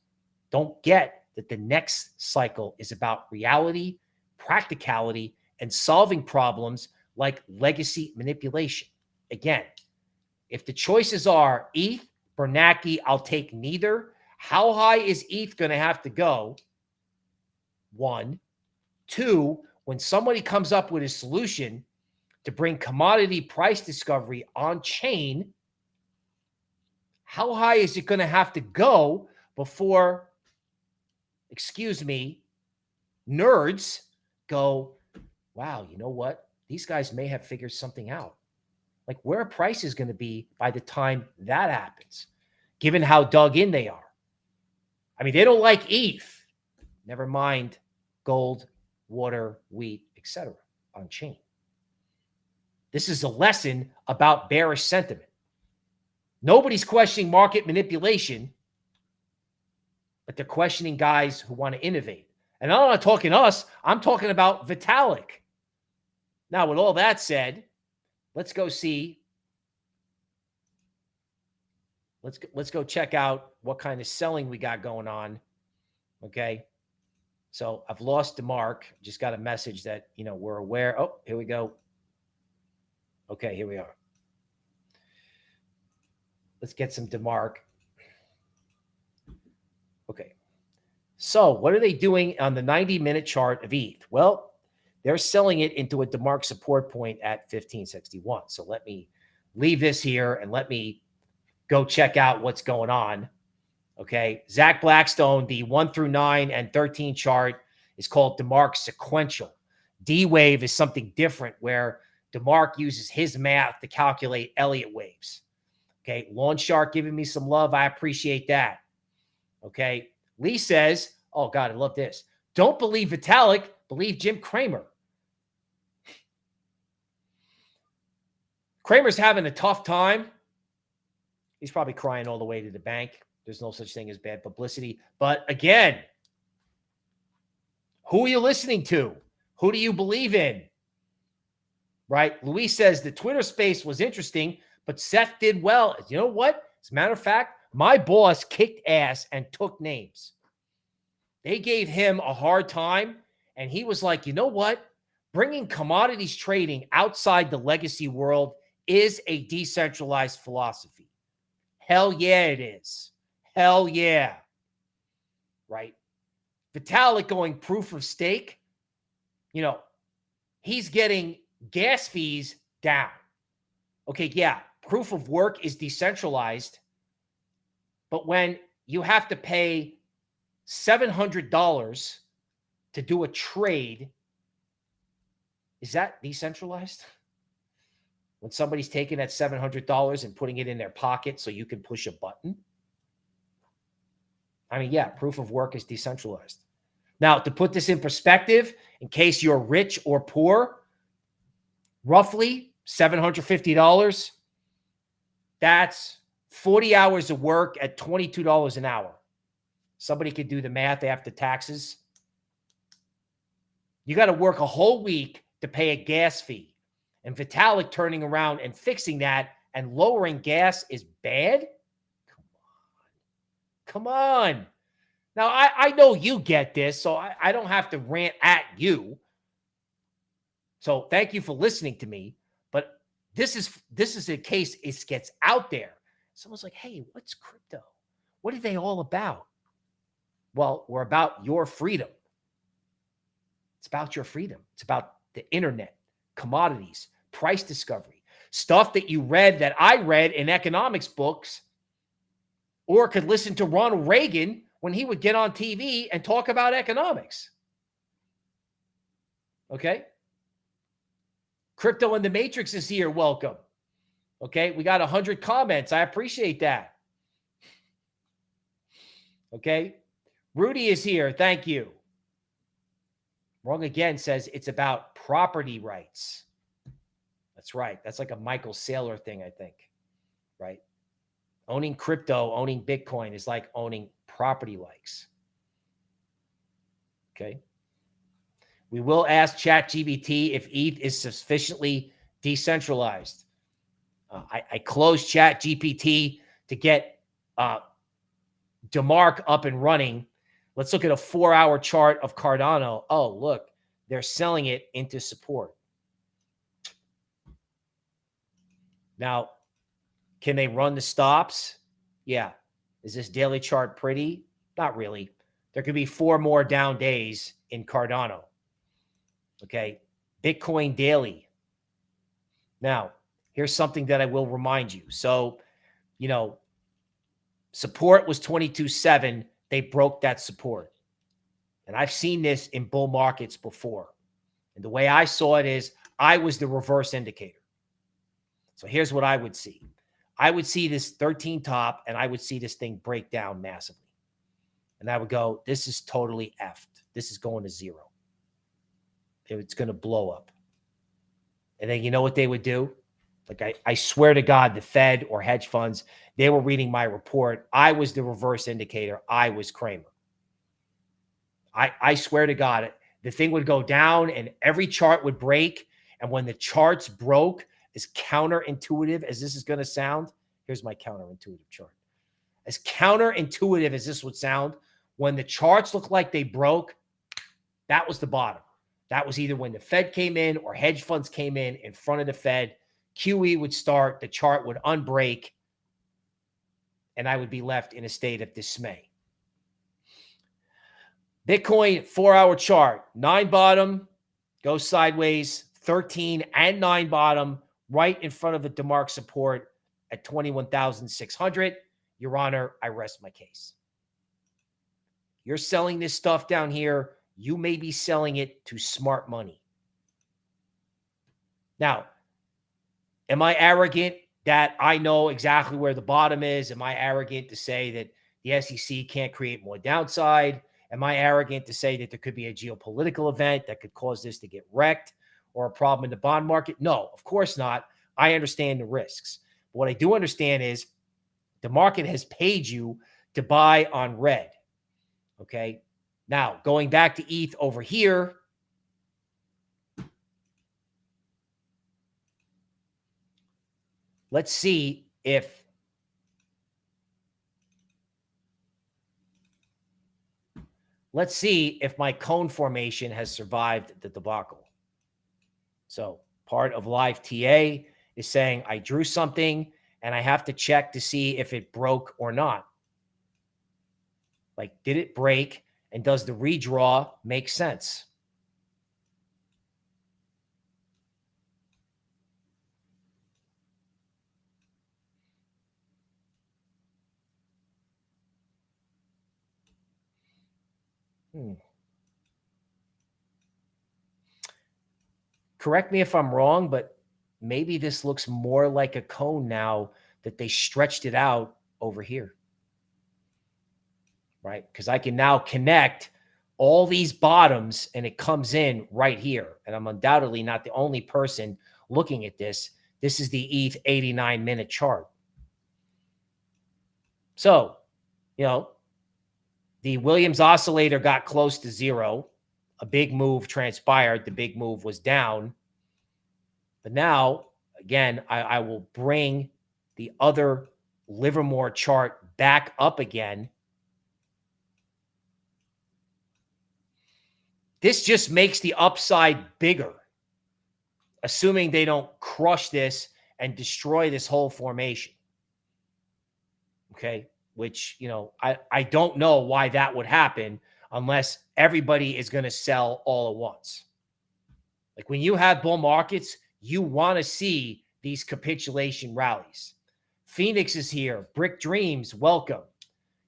don't get that the next cycle is about reality, practicality, and solving problems like legacy manipulation. Again, if the choices are ETH, Bernanke, I'll take neither. How high is ETH going to have to go one. Two, when somebody comes up with a solution to bring commodity price discovery on chain, how high is it going to have to go before, excuse me, nerds go, wow, you know what? These guys may have figured something out. Like where price is going to be by the time that happens, given how dug in they are? I mean, they don't like ETH. Never mind gold, water, wheat, etc. on chain. This is a lesson about bearish sentiment. Nobody's questioning market manipulation, but they're questioning guys who want to innovate. And I'm not talking us, I'm talking about Vitalik. Now, with all that said, let's go see. Let's let's go check out what kind of selling we got going on. Okay. So I've lost DeMark. Just got a message that, you know, we're aware. Oh, here we go. Okay, here we are. Let's get some DeMark. Okay. So what are they doing on the 90 minute chart of ETH? Well, they're selling it into a DeMark support point at 1561. So let me leave this here and let me go check out what's going on. Okay. Zach Blackstone, the one through nine and 13 chart is called DeMark sequential. D wave is something different where DeMark uses his math to calculate Elliott waves. Okay. Lawn Shark giving me some love. I appreciate that. Okay. Lee says, oh God, I love this. Don't believe Vitalik, believe Jim Cramer. Cramer's having a tough time. He's probably crying all the way to the bank. There's no such thing as bad publicity. But again, who are you listening to? Who do you believe in? Right? Luis says the Twitter space was interesting, but Seth did well. You know what? As a matter of fact, my boss kicked ass and took names. They gave him a hard time, and he was like, you know what? Bringing commodities trading outside the legacy world is a decentralized philosophy. Hell yeah, it is. Hell yeah. Right? Vitalik going proof of stake, you know, he's getting gas fees down. Okay, yeah, proof of work is decentralized, but when you have to pay $700 to do a trade, is that decentralized? When somebody's taking that $700 and putting it in their pocket so you can push a button? I mean, yeah, proof of work is decentralized. Now, to put this in perspective, in case you're rich or poor, roughly $750, that's 40 hours of work at $22 an hour. Somebody could do the math after taxes. You got to work a whole week to pay a gas fee. And Vitalik turning around and fixing that and lowering gas is bad? Come on. Come on. Now, I, I know you get this, so I, I don't have to rant at you. So thank you for listening to me. But this is this is a case it gets out there. Someone's like, hey, what's crypto? What are they all about? Well, we're about your freedom. It's about your freedom. It's about the internet, commodities, price discovery, stuff that you read that I read in economics books or could listen to Ronald Reagan when he would get on TV and talk about economics. Okay. Crypto in the Matrix is here. Welcome. Okay. We got 100 comments. I appreciate that. Okay. Rudy is here. Thank you. Wrong again says it's about property rights. That's right. That's like a Michael Saylor thing, I think. Right. Owning crypto, owning Bitcoin is like owning property likes. Okay. We will ask ChatGPT if ETH is sufficiently decentralized. Uh, I, I closed ChatGPT to get uh, DeMark up and running. Let's look at a four hour chart of Cardano. Oh, look, they're selling it into support. Now, can they run the stops? Yeah. Is this daily chart pretty? Not really. There could be four more down days in Cardano. Okay. Bitcoin daily. Now, here's something that I will remind you. So, you know, support was 22.7. They broke that support. And I've seen this in bull markets before. And the way I saw it is I was the reverse indicator. So here's what I would see. I would see this 13 top and I would see this thing break down massively. And I would go, this is totally effed. This is going to zero. It's going to blow up. And then you know what they would do? Like I, I swear to God, the Fed or hedge funds, they were reading my report. I was the reverse indicator. I was Cramer. I, I swear to God, the thing would go down and every chart would break. And when the charts broke, as counterintuitive as this is going to sound, here's my counterintuitive chart. As counterintuitive as this would sound, when the charts look like they broke, that was the bottom. That was either when the Fed came in or hedge funds came in in front of the Fed. QE would start, the chart would unbreak, and I would be left in a state of dismay. Bitcoin four hour chart, nine bottom, goes sideways, 13 and nine bottom, right in front of the DeMark support at 21,600. Your Honor, I rest my case. You're selling this stuff down here. You may be selling it to smart money. Now, am I arrogant that I know exactly where the bottom is? Am I arrogant to say that the SEC can't create more downside? Am I arrogant to say that there could be a geopolitical event that could cause this to get wrecked or a problem in the bond market? No, of course not. I understand the risks. But what I do understand is the market has paid you to buy on red. Okay. Now, going back to ETH over here, let's see if Let's see if my cone formation has survived the debacle. So part of live TA is saying I drew something and I have to check to see if it broke or not. Like, did it break? And does the redraw make sense? Hmm. Correct me if I'm wrong, but maybe this looks more like a cone now that they stretched it out over here. Right? Because I can now connect all these bottoms and it comes in right here. And I'm undoubtedly not the only person looking at this. This is the ETH 89 minute chart. So, you know, the Williams oscillator got close to zero. A big move transpired. The big move was down. But now, again, I, I will bring the other Livermore chart back up again. This just makes the upside bigger, assuming they don't crush this and destroy this whole formation. Okay which, you know, I, I don't know why that would happen unless everybody is going to sell all at once. Like when you have bull markets, you want to see these capitulation rallies. Phoenix is here. Brick Dreams, welcome.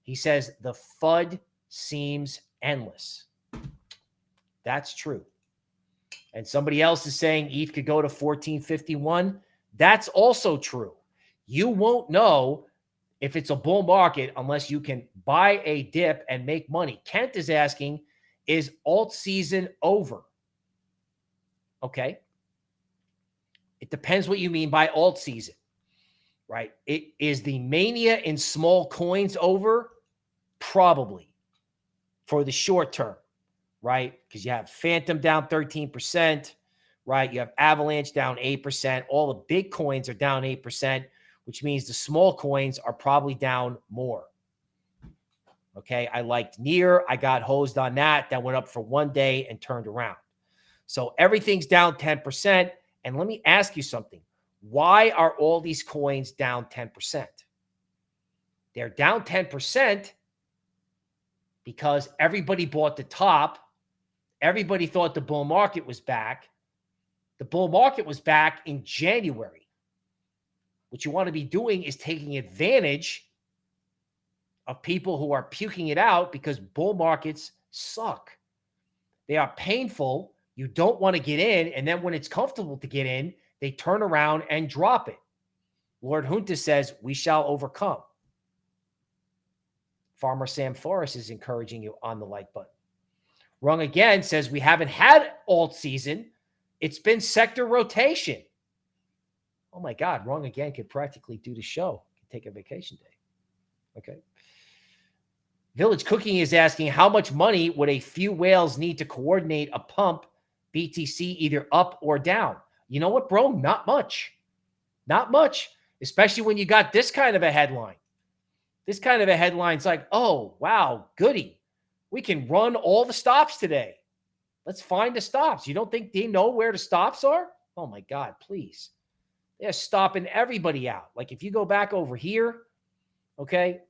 He says the FUD seems endless. That's true. And somebody else is saying ETH could go to 1451. That's also true. You won't know if it's a bull market unless you can buy a dip and make money. Kent is asking, is alt season over? Okay. It depends what you mean by alt season, right? It is the mania in small coins over? Probably for the short term, right? Because you have Fantom down 13%, right? You have Avalanche down 8%. All the big coins are down 8% which means the small coins are probably down more. Okay. I liked NEAR. I got hosed on that. That went up for one day and turned around. So everything's down 10%. And let me ask you something. Why are all these coins down 10%? They're down 10% because everybody bought the top. Everybody thought the bull market was back. The bull market was back in January. What you want to be doing is taking advantage of people who are puking it out because bull markets suck. They are painful. You don't want to get in. And then when it's comfortable to get in, they turn around and drop it. Lord Junta says, we shall overcome. Farmer Sam Forrest is encouraging you on the like button. Wrong again says we haven't had alt season. It's been sector rotation. Oh my God, wrong again could practically do the show, take a vacation day. Okay. Village Cooking is asking how much money would a few whales need to coordinate a pump BTC either up or down? You know what, bro? Not much. Not much, especially when you got this kind of a headline. This kind of a headline's like, oh, wow, goody. We can run all the stops today. Let's find the stops. You don't think they know where the stops are? Oh my God, please. They're stopping everybody out. Like if you go back over here, okay,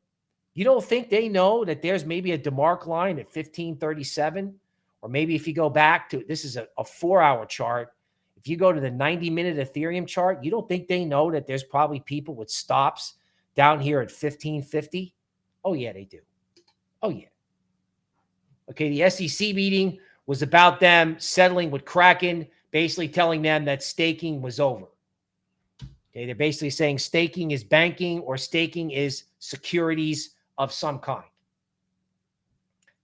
you don't think they know that there's maybe a DeMark line at 1537? Or maybe if you go back to this is a, a four hour chart. If you go to the 90 minute Ethereum chart, you don't think they know that there's probably people with stops down here at 1550? Oh, yeah, they do. Oh, yeah. Okay, the SEC meeting was about them settling with Kraken, basically telling them that staking was over. Okay, they're basically saying staking is banking or staking is securities of some kind.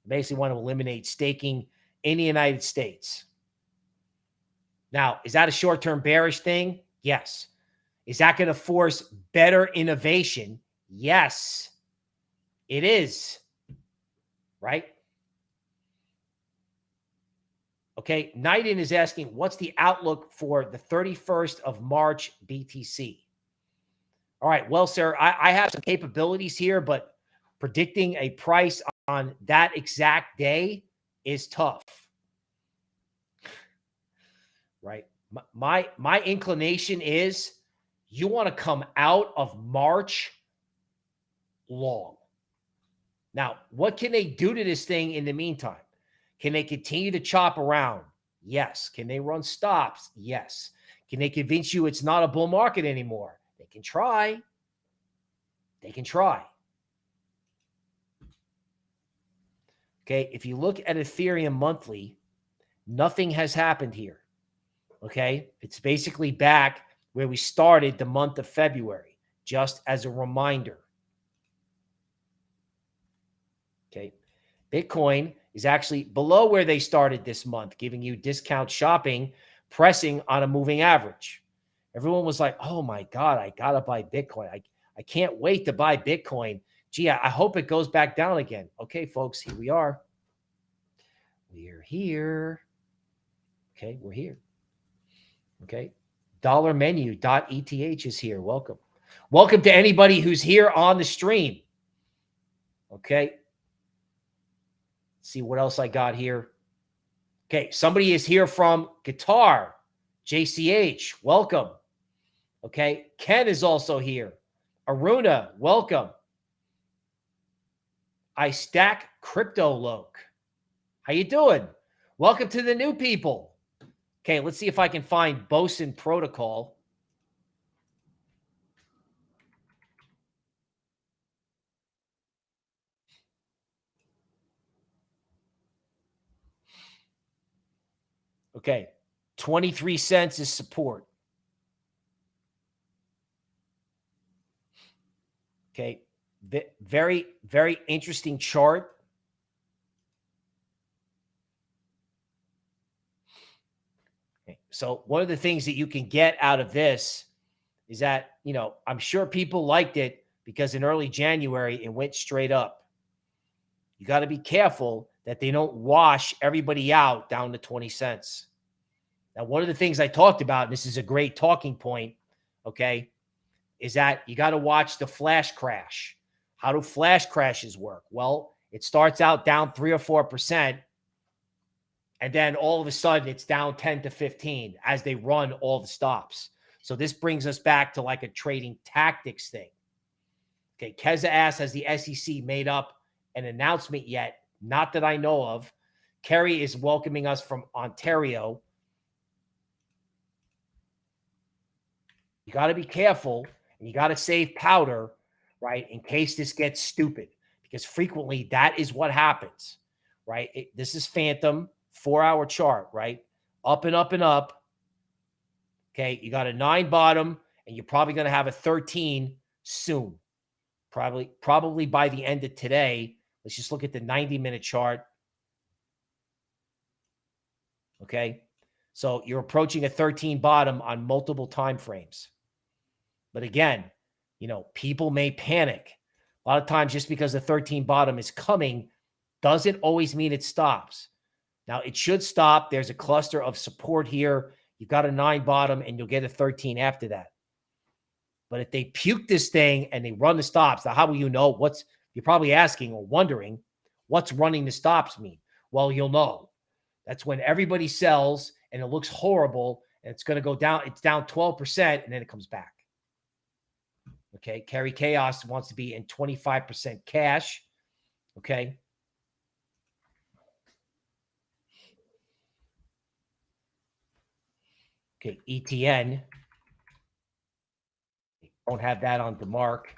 They basically want to eliminate staking in the United States. Now, is that a short term bearish thing? Yes. Is that going to force better innovation? Yes, it is. Right? Okay. Knighton is asking, what's the outlook for the 31st of March BTC? All right. Well, sir, I, I have some capabilities here, but predicting a price on that exact day is tough. Right? My, my, my inclination is you want to come out of March long. Now, what can they do to this thing in the meantime? Can they continue to chop around? Yes. Can they run stops? Yes. Can they convince you it's not a bull market anymore? They can try. They can try. Okay. If you look at Ethereum monthly, nothing has happened here. Okay. It's basically back where we started the month of February, just as a reminder. Okay. Bitcoin is actually below where they started this month, giving you discount shopping, pressing on a moving average. Everyone was like, oh my God, I got to buy Bitcoin. I, I can't wait to buy Bitcoin. Gee, I, I hope it goes back down again. Okay, folks, here we are. We're here. Okay, we're here. Okay. Dollar menu dot ETH is here. Welcome. Welcome to anybody who's here on the stream. Okay see what else I got here. Okay, somebody is here from Guitar, JCH. Welcome. Okay, Ken is also here. Aruna, welcome. I stack crypto loke. How you doing? Welcome to the new people. Okay, let's see if I can find Boson Protocol. Okay. 23 cents is support. Okay. Very, very interesting chart. Okay. So one of the things that you can get out of this is that, you know, I'm sure people liked it because in early January, it went straight up. You got to be careful that they don't wash everybody out down to 20 cents. Now, one of the things I talked about, and this is a great talking point, okay, is that you got to watch the flash crash. How do flash crashes work? Well, it starts out down three or 4%, and then all of a sudden it's down 10 to 15 as they run all the stops. So this brings us back to like a trading tactics thing. Okay, Keza asks, has the SEC made up an announcement yet not that I know of. Kerry is welcoming us from Ontario. You got to be careful and you got to save powder, right, in case this gets stupid, because frequently that is what happens, right? It, this is Fantom, four hour chart, right? Up and up and up. Okay. You got a nine bottom, and you're probably going to have a 13 soon. Probably, probably by the end of today. Let's just look at the 90 minute chart. Okay. So you're approaching a 13 bottom on multiple time frames. But again, you know, people may panic. A lot of times, just because the 13 bottom is coming doesn't always mean it stops. Now, it should stop. There's a cluster of support here. You've got a nine bottom and you'll get a 13 after that. But if they puke this thing and they run the stops, now how will you know what's you're probably asking or wondering what's running the stops mean? Well, you'll know. That's when everybody sells and it looks horrible and it's going to go down. It's down 12% and then it comes back. Okay. Carry Chaos wants to be in 25% cash. Okay. Okay. ETN. Don't have that on the mark.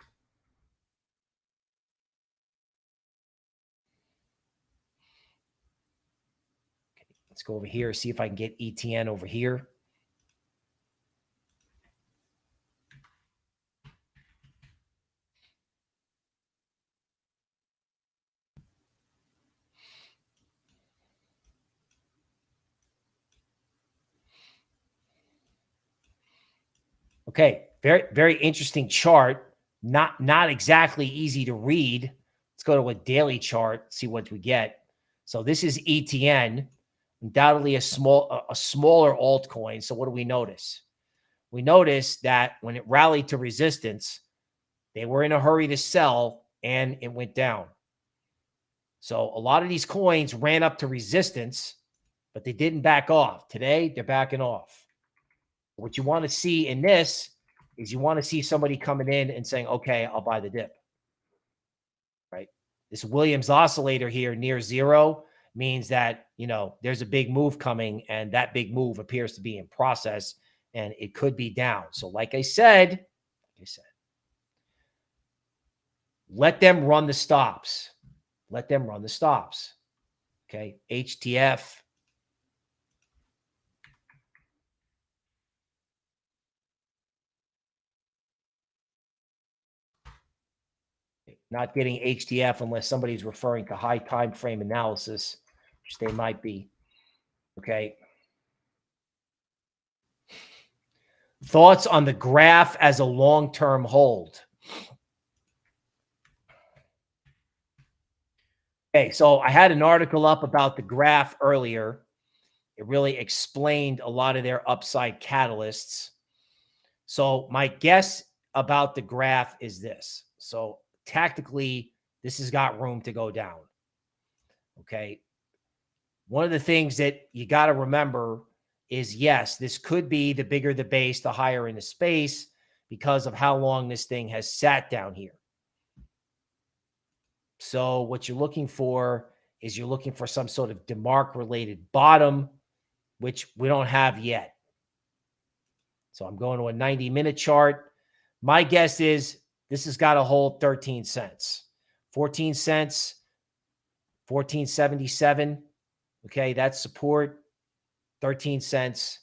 Okay, let's go over here, see if I can get ETN over here. Okay, very very interesting chart. Not not exactly easy to read. Let's go to a daily chart, see what we get. So this is ETN, undoubtedly a small a, smaller altcoin. So what do we notice? We notice that when it rallied to resistance, they were in a hurry to sell and it went down. So a lot of these coins ran up to resistance, but they didn't back off. Today, they're backing off. What you want to see in this is you want to see somebody coming in and saying, okay, I'll buy the dip. Right. This Williams oscillator here near zero means that, you know, there's a big move coming and that big move appears to be in process and it could be down. So like I said, like I said, let them run the stops. Let them run the stops. Okay. HTF not getting HTF unless somebody's referring to high time frame analysis, which they might be. Okay. Thoughts on the graph as a long-term hold. Okay, so I had an article up about the graph earlier. It really explained a lot of their upside catalysts. So my guess about the graph is this. So tactically, this has got room to go down. Okay. One of the things that you got to remember is yes, this could be the bigger the base, the higher in the space because of how long this thing has sat down here. So what you're looking for is you're looking for some sort of DeMark related bottom, which we don't have yet. So I'm going to a 90 minute chart. My guess is this has got to hold 13 cents. 14 cents, 1477. Okay, that's support. 13 cents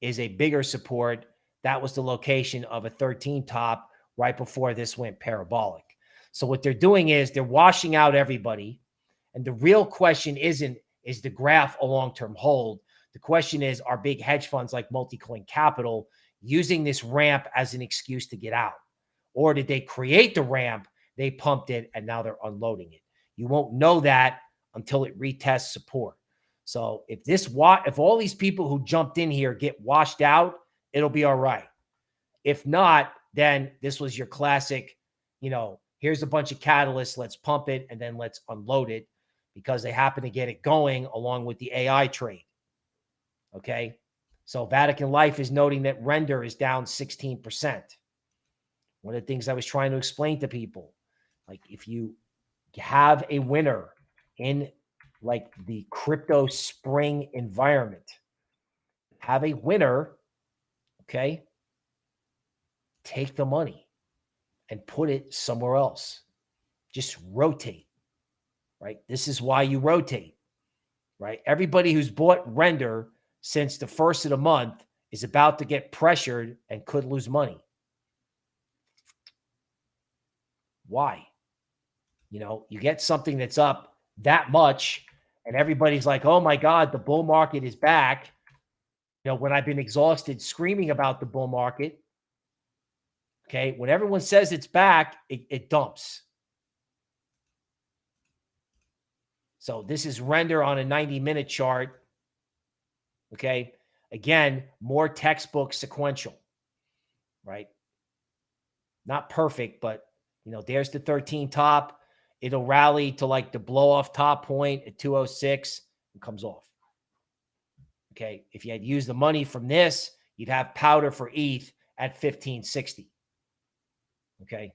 is a bigger support. That was the location of a 13 top right before this went parabolic. So what they're doing is they're washing out everybody. And the real question isn't, is the graph a long-term hold? The question is, are big hedge funds like Multicoin Capital using this ramp as an excuse to get out? Or did they create the ramp? They pumped it and now they're unloading it. You won't know that until it retests support. So if this if all these people who jumped in here get washed out, it'll be all right. If not, then this was your classic, you know, here's a bunch of catalysts, let's pump it and then let's unload it because they happen to get it going along with the AI trade. Okay. So Vatican Life is noting that render is down 16%. One of the things I was trying to explain to people, like if you have a winner in like the crypto spring environment, have a winner, okay, take the money and put it somewhere else. Just rotate, right? This is why you rotate, right? Everybody who's bought render since the first of the month is about to get pressured and could lose money. Why? You know, you get something that's up that much, and everybody's like, oh my God, the bull market is back. You know, when I've been exhausted screaming about the bull market, okay, when everyone says it's back, it, it dumps. So this is render on a 90 minute chart. Okay. Again, more textbook sequential, right? Not perfect, but you know, there's the 13 top. It'll rally to like the blow off top point at 206 and comes off. Okay. If you had used the money from this, you'd have powder for ETH at 1560. Okay.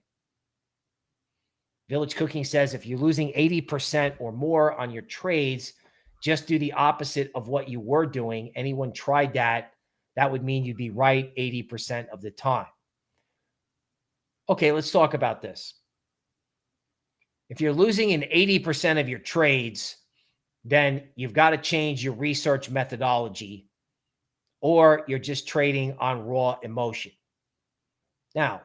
Village Cooking says if you're losing 80% or more on your trades, just do the opposite of what you were doing. Anyone tried that, that would mean you'd be right 80% of the time. Okay, let's talk about this. If you're losing in 80% of your trades, then you've got to change your research methodology or you're just trading on raw emotion. Now,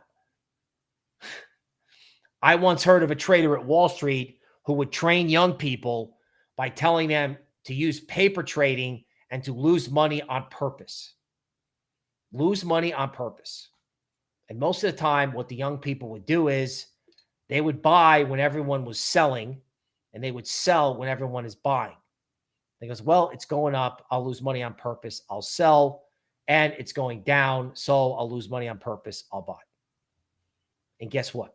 I once heard of a trader at Wall Street who would train young people by telling them to use paper trading and to lose money on purpose. Lose money on purpose. And most of the time, what the young people would do is they would buy when everyone was selling and they would sell when everyone is buying. They goes, well, it's going up. I'll lose money on purpose. I'll sell and it's going down. So I'll lose money on purpose. I'll buy. And guess what?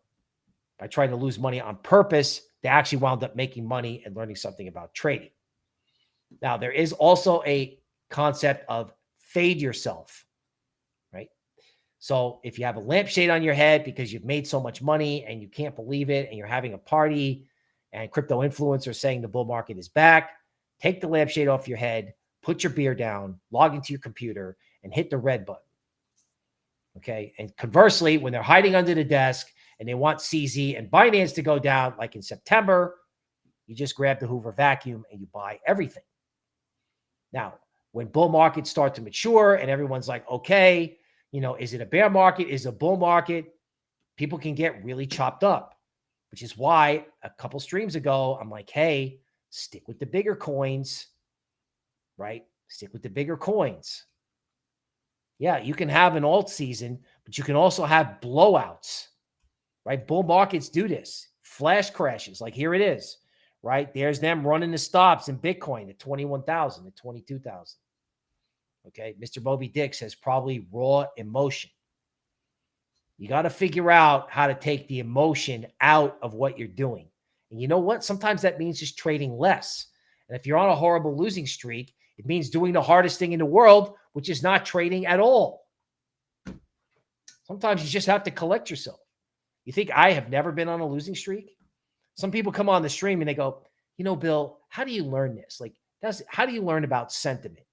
By trying to lose money on purpose, they actually wound up making money and learning something about trading. Now, there is also a concept of fade yourself? So if you have a lampshade on your head because you've made so much money and you can't believe it and you're having a party and crypto influencers saying the bull market is back, take the lampshade off your head, put your beer down, log into your computer and hit the red button. Okay. And conversely, when they're hiding under the desk and they want CZ and Binance to go down like in September, you just grab the Hoover vacuum and you buy everything. Now, when bull markets start to mature and everyone's like, okay, you know, is it a bear market? Is it a bull market? People can get really chopped up, which is why a couple streams ago, I'm like, hey, stick with the bigger coins, right? Stick with the bigger coins. Yeah, you can have an alt season, but you can also have blowouts, right? Bull markets do this. Flash crashes, like here it is right? There's them running the stops in Bitcoin at 21,000, at 22,000. Okay. Mr. Moby Dick says probably raw emotion. You got to figure out how to take the emotion out of what you're doing. And you know what? Sometimes that means just trading less. And if you're on a horrible losing streak, it means doing the hardest thing in the world, which is not trading at all. Sometimes you just have to collect yourself. You think I have never been on a losing streak? Some people come on the stream and they go, you know, Bill, how do you learn this? Like, that's how do you learn about sentiment?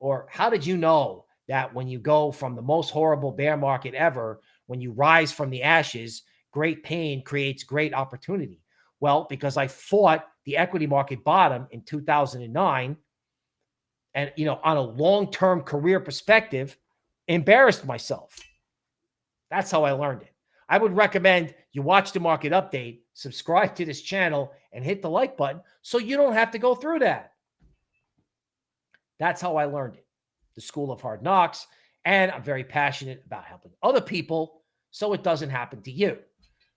Or how did you know that when you go from the most horrible bear market ever, when you rise from the ashes, great pain creates great opportunity? Well, because I fought the equity market bottom in 2009 and, you know, on a long-term career perspective, embarrassed myself. That's how I learned it. I would recommend you watch the market update, subscribe to this channel, and hit the like button so you don't have to go through that. That's how I learned it. The School of Hard Knocks. And I'm very passionate about helping other people so it doesn't happen to you.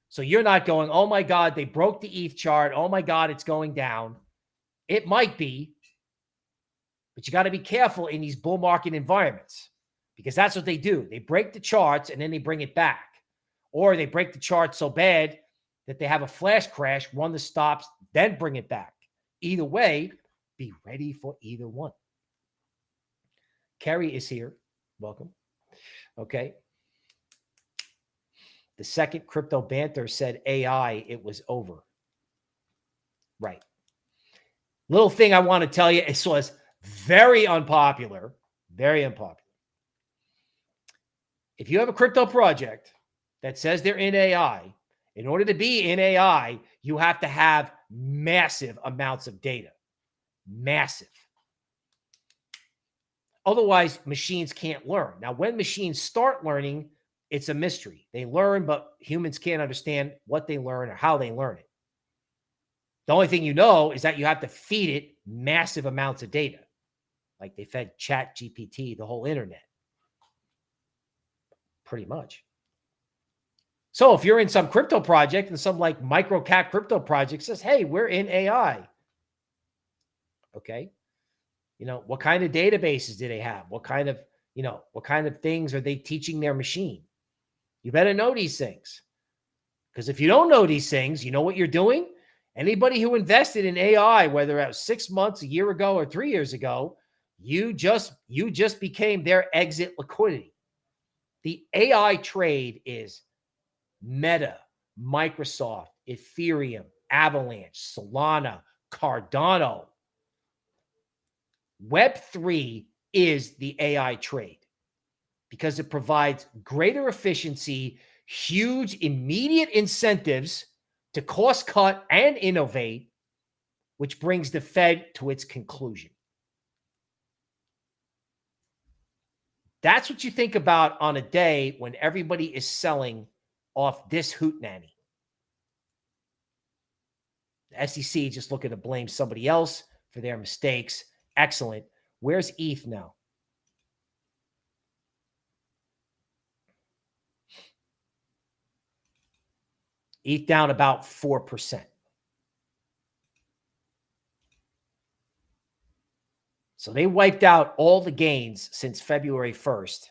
So you're not going, oh my God, they broke the ETH chart. Oh my God, it's going down. It might be, but you got to be careful in these bull market environments because that's what they do. They break the charts and then they bring it back or they break the chart so bad that they have a flash crash, run the stops, then bring it back. Either way, be ready for either one. Kerry is here. Welcome. Okay. The second crypto banter said AI, it was over. Right. Little thing I want to tell you, it was very unpopular, very unpopular. If you have a crypto project that says they're in AI, in order to be in AI, you have to have massive amounts of data. Massive. Otherwise, machines can't learn. Now, when machines start learning, it's a mystery. They learn, but humans can't understand what they learn or how they learn it. The only thing you know is that you have to feed it massive amounts of data. Like they fed Chat GPT, the whole internet. Pretty much. So if you're in some crypto project and some like micro cap crypto project says, hey, we're in AI. Okay. You know, what kind of databases do they have? What kind of, you know, what kind of things are they teaching their machine? You better know these things. Because if you don't know these things, you know what you're doing? Anybody who invested in AI, whether it was six months, a year ago, or three years ago, you just you just became their exit liquidity. The AI trade is Meta, Microsoft, Ethereum, Avalanche, Solana, Cardano. Web3 is the AI trade because it provides greater efficiency, huge immediate incentives to cost cut and innovate, which brings the Fed to its conclusion. That's what you think about on a day when everybody is selling off this hoot nanny. The SEC just looking to blame somebody else for their mistakes. Excellent. Where's ETH now? ETH down about 4%. So they wiped out all the gains since February 1st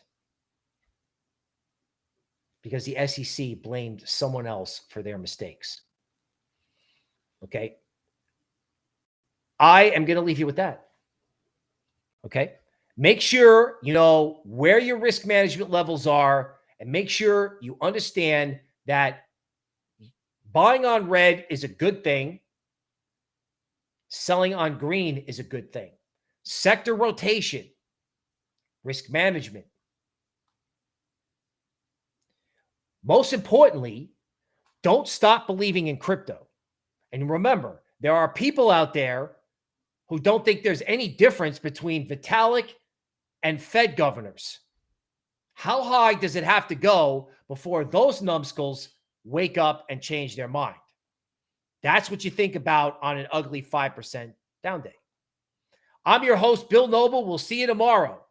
because the SEC blamed someone else for their mistakes. Okay. I am going to leave you with that. Okay. Make sure you know where your risk management levels are and make sure you understand that buying on red is a good thing. Selling on green is a good thing. Sector rotation, risk management. Most importantly, don't stop believing in crypto. And remember, there are people out there who don't think there's any difference between Vitalik and Fed governors. How high does it have to go before those numbskulls wake up and change their mind? That's what you think about on an ugly 5% down day. I'm your host, Bill Noble. We'll see you tomorrow.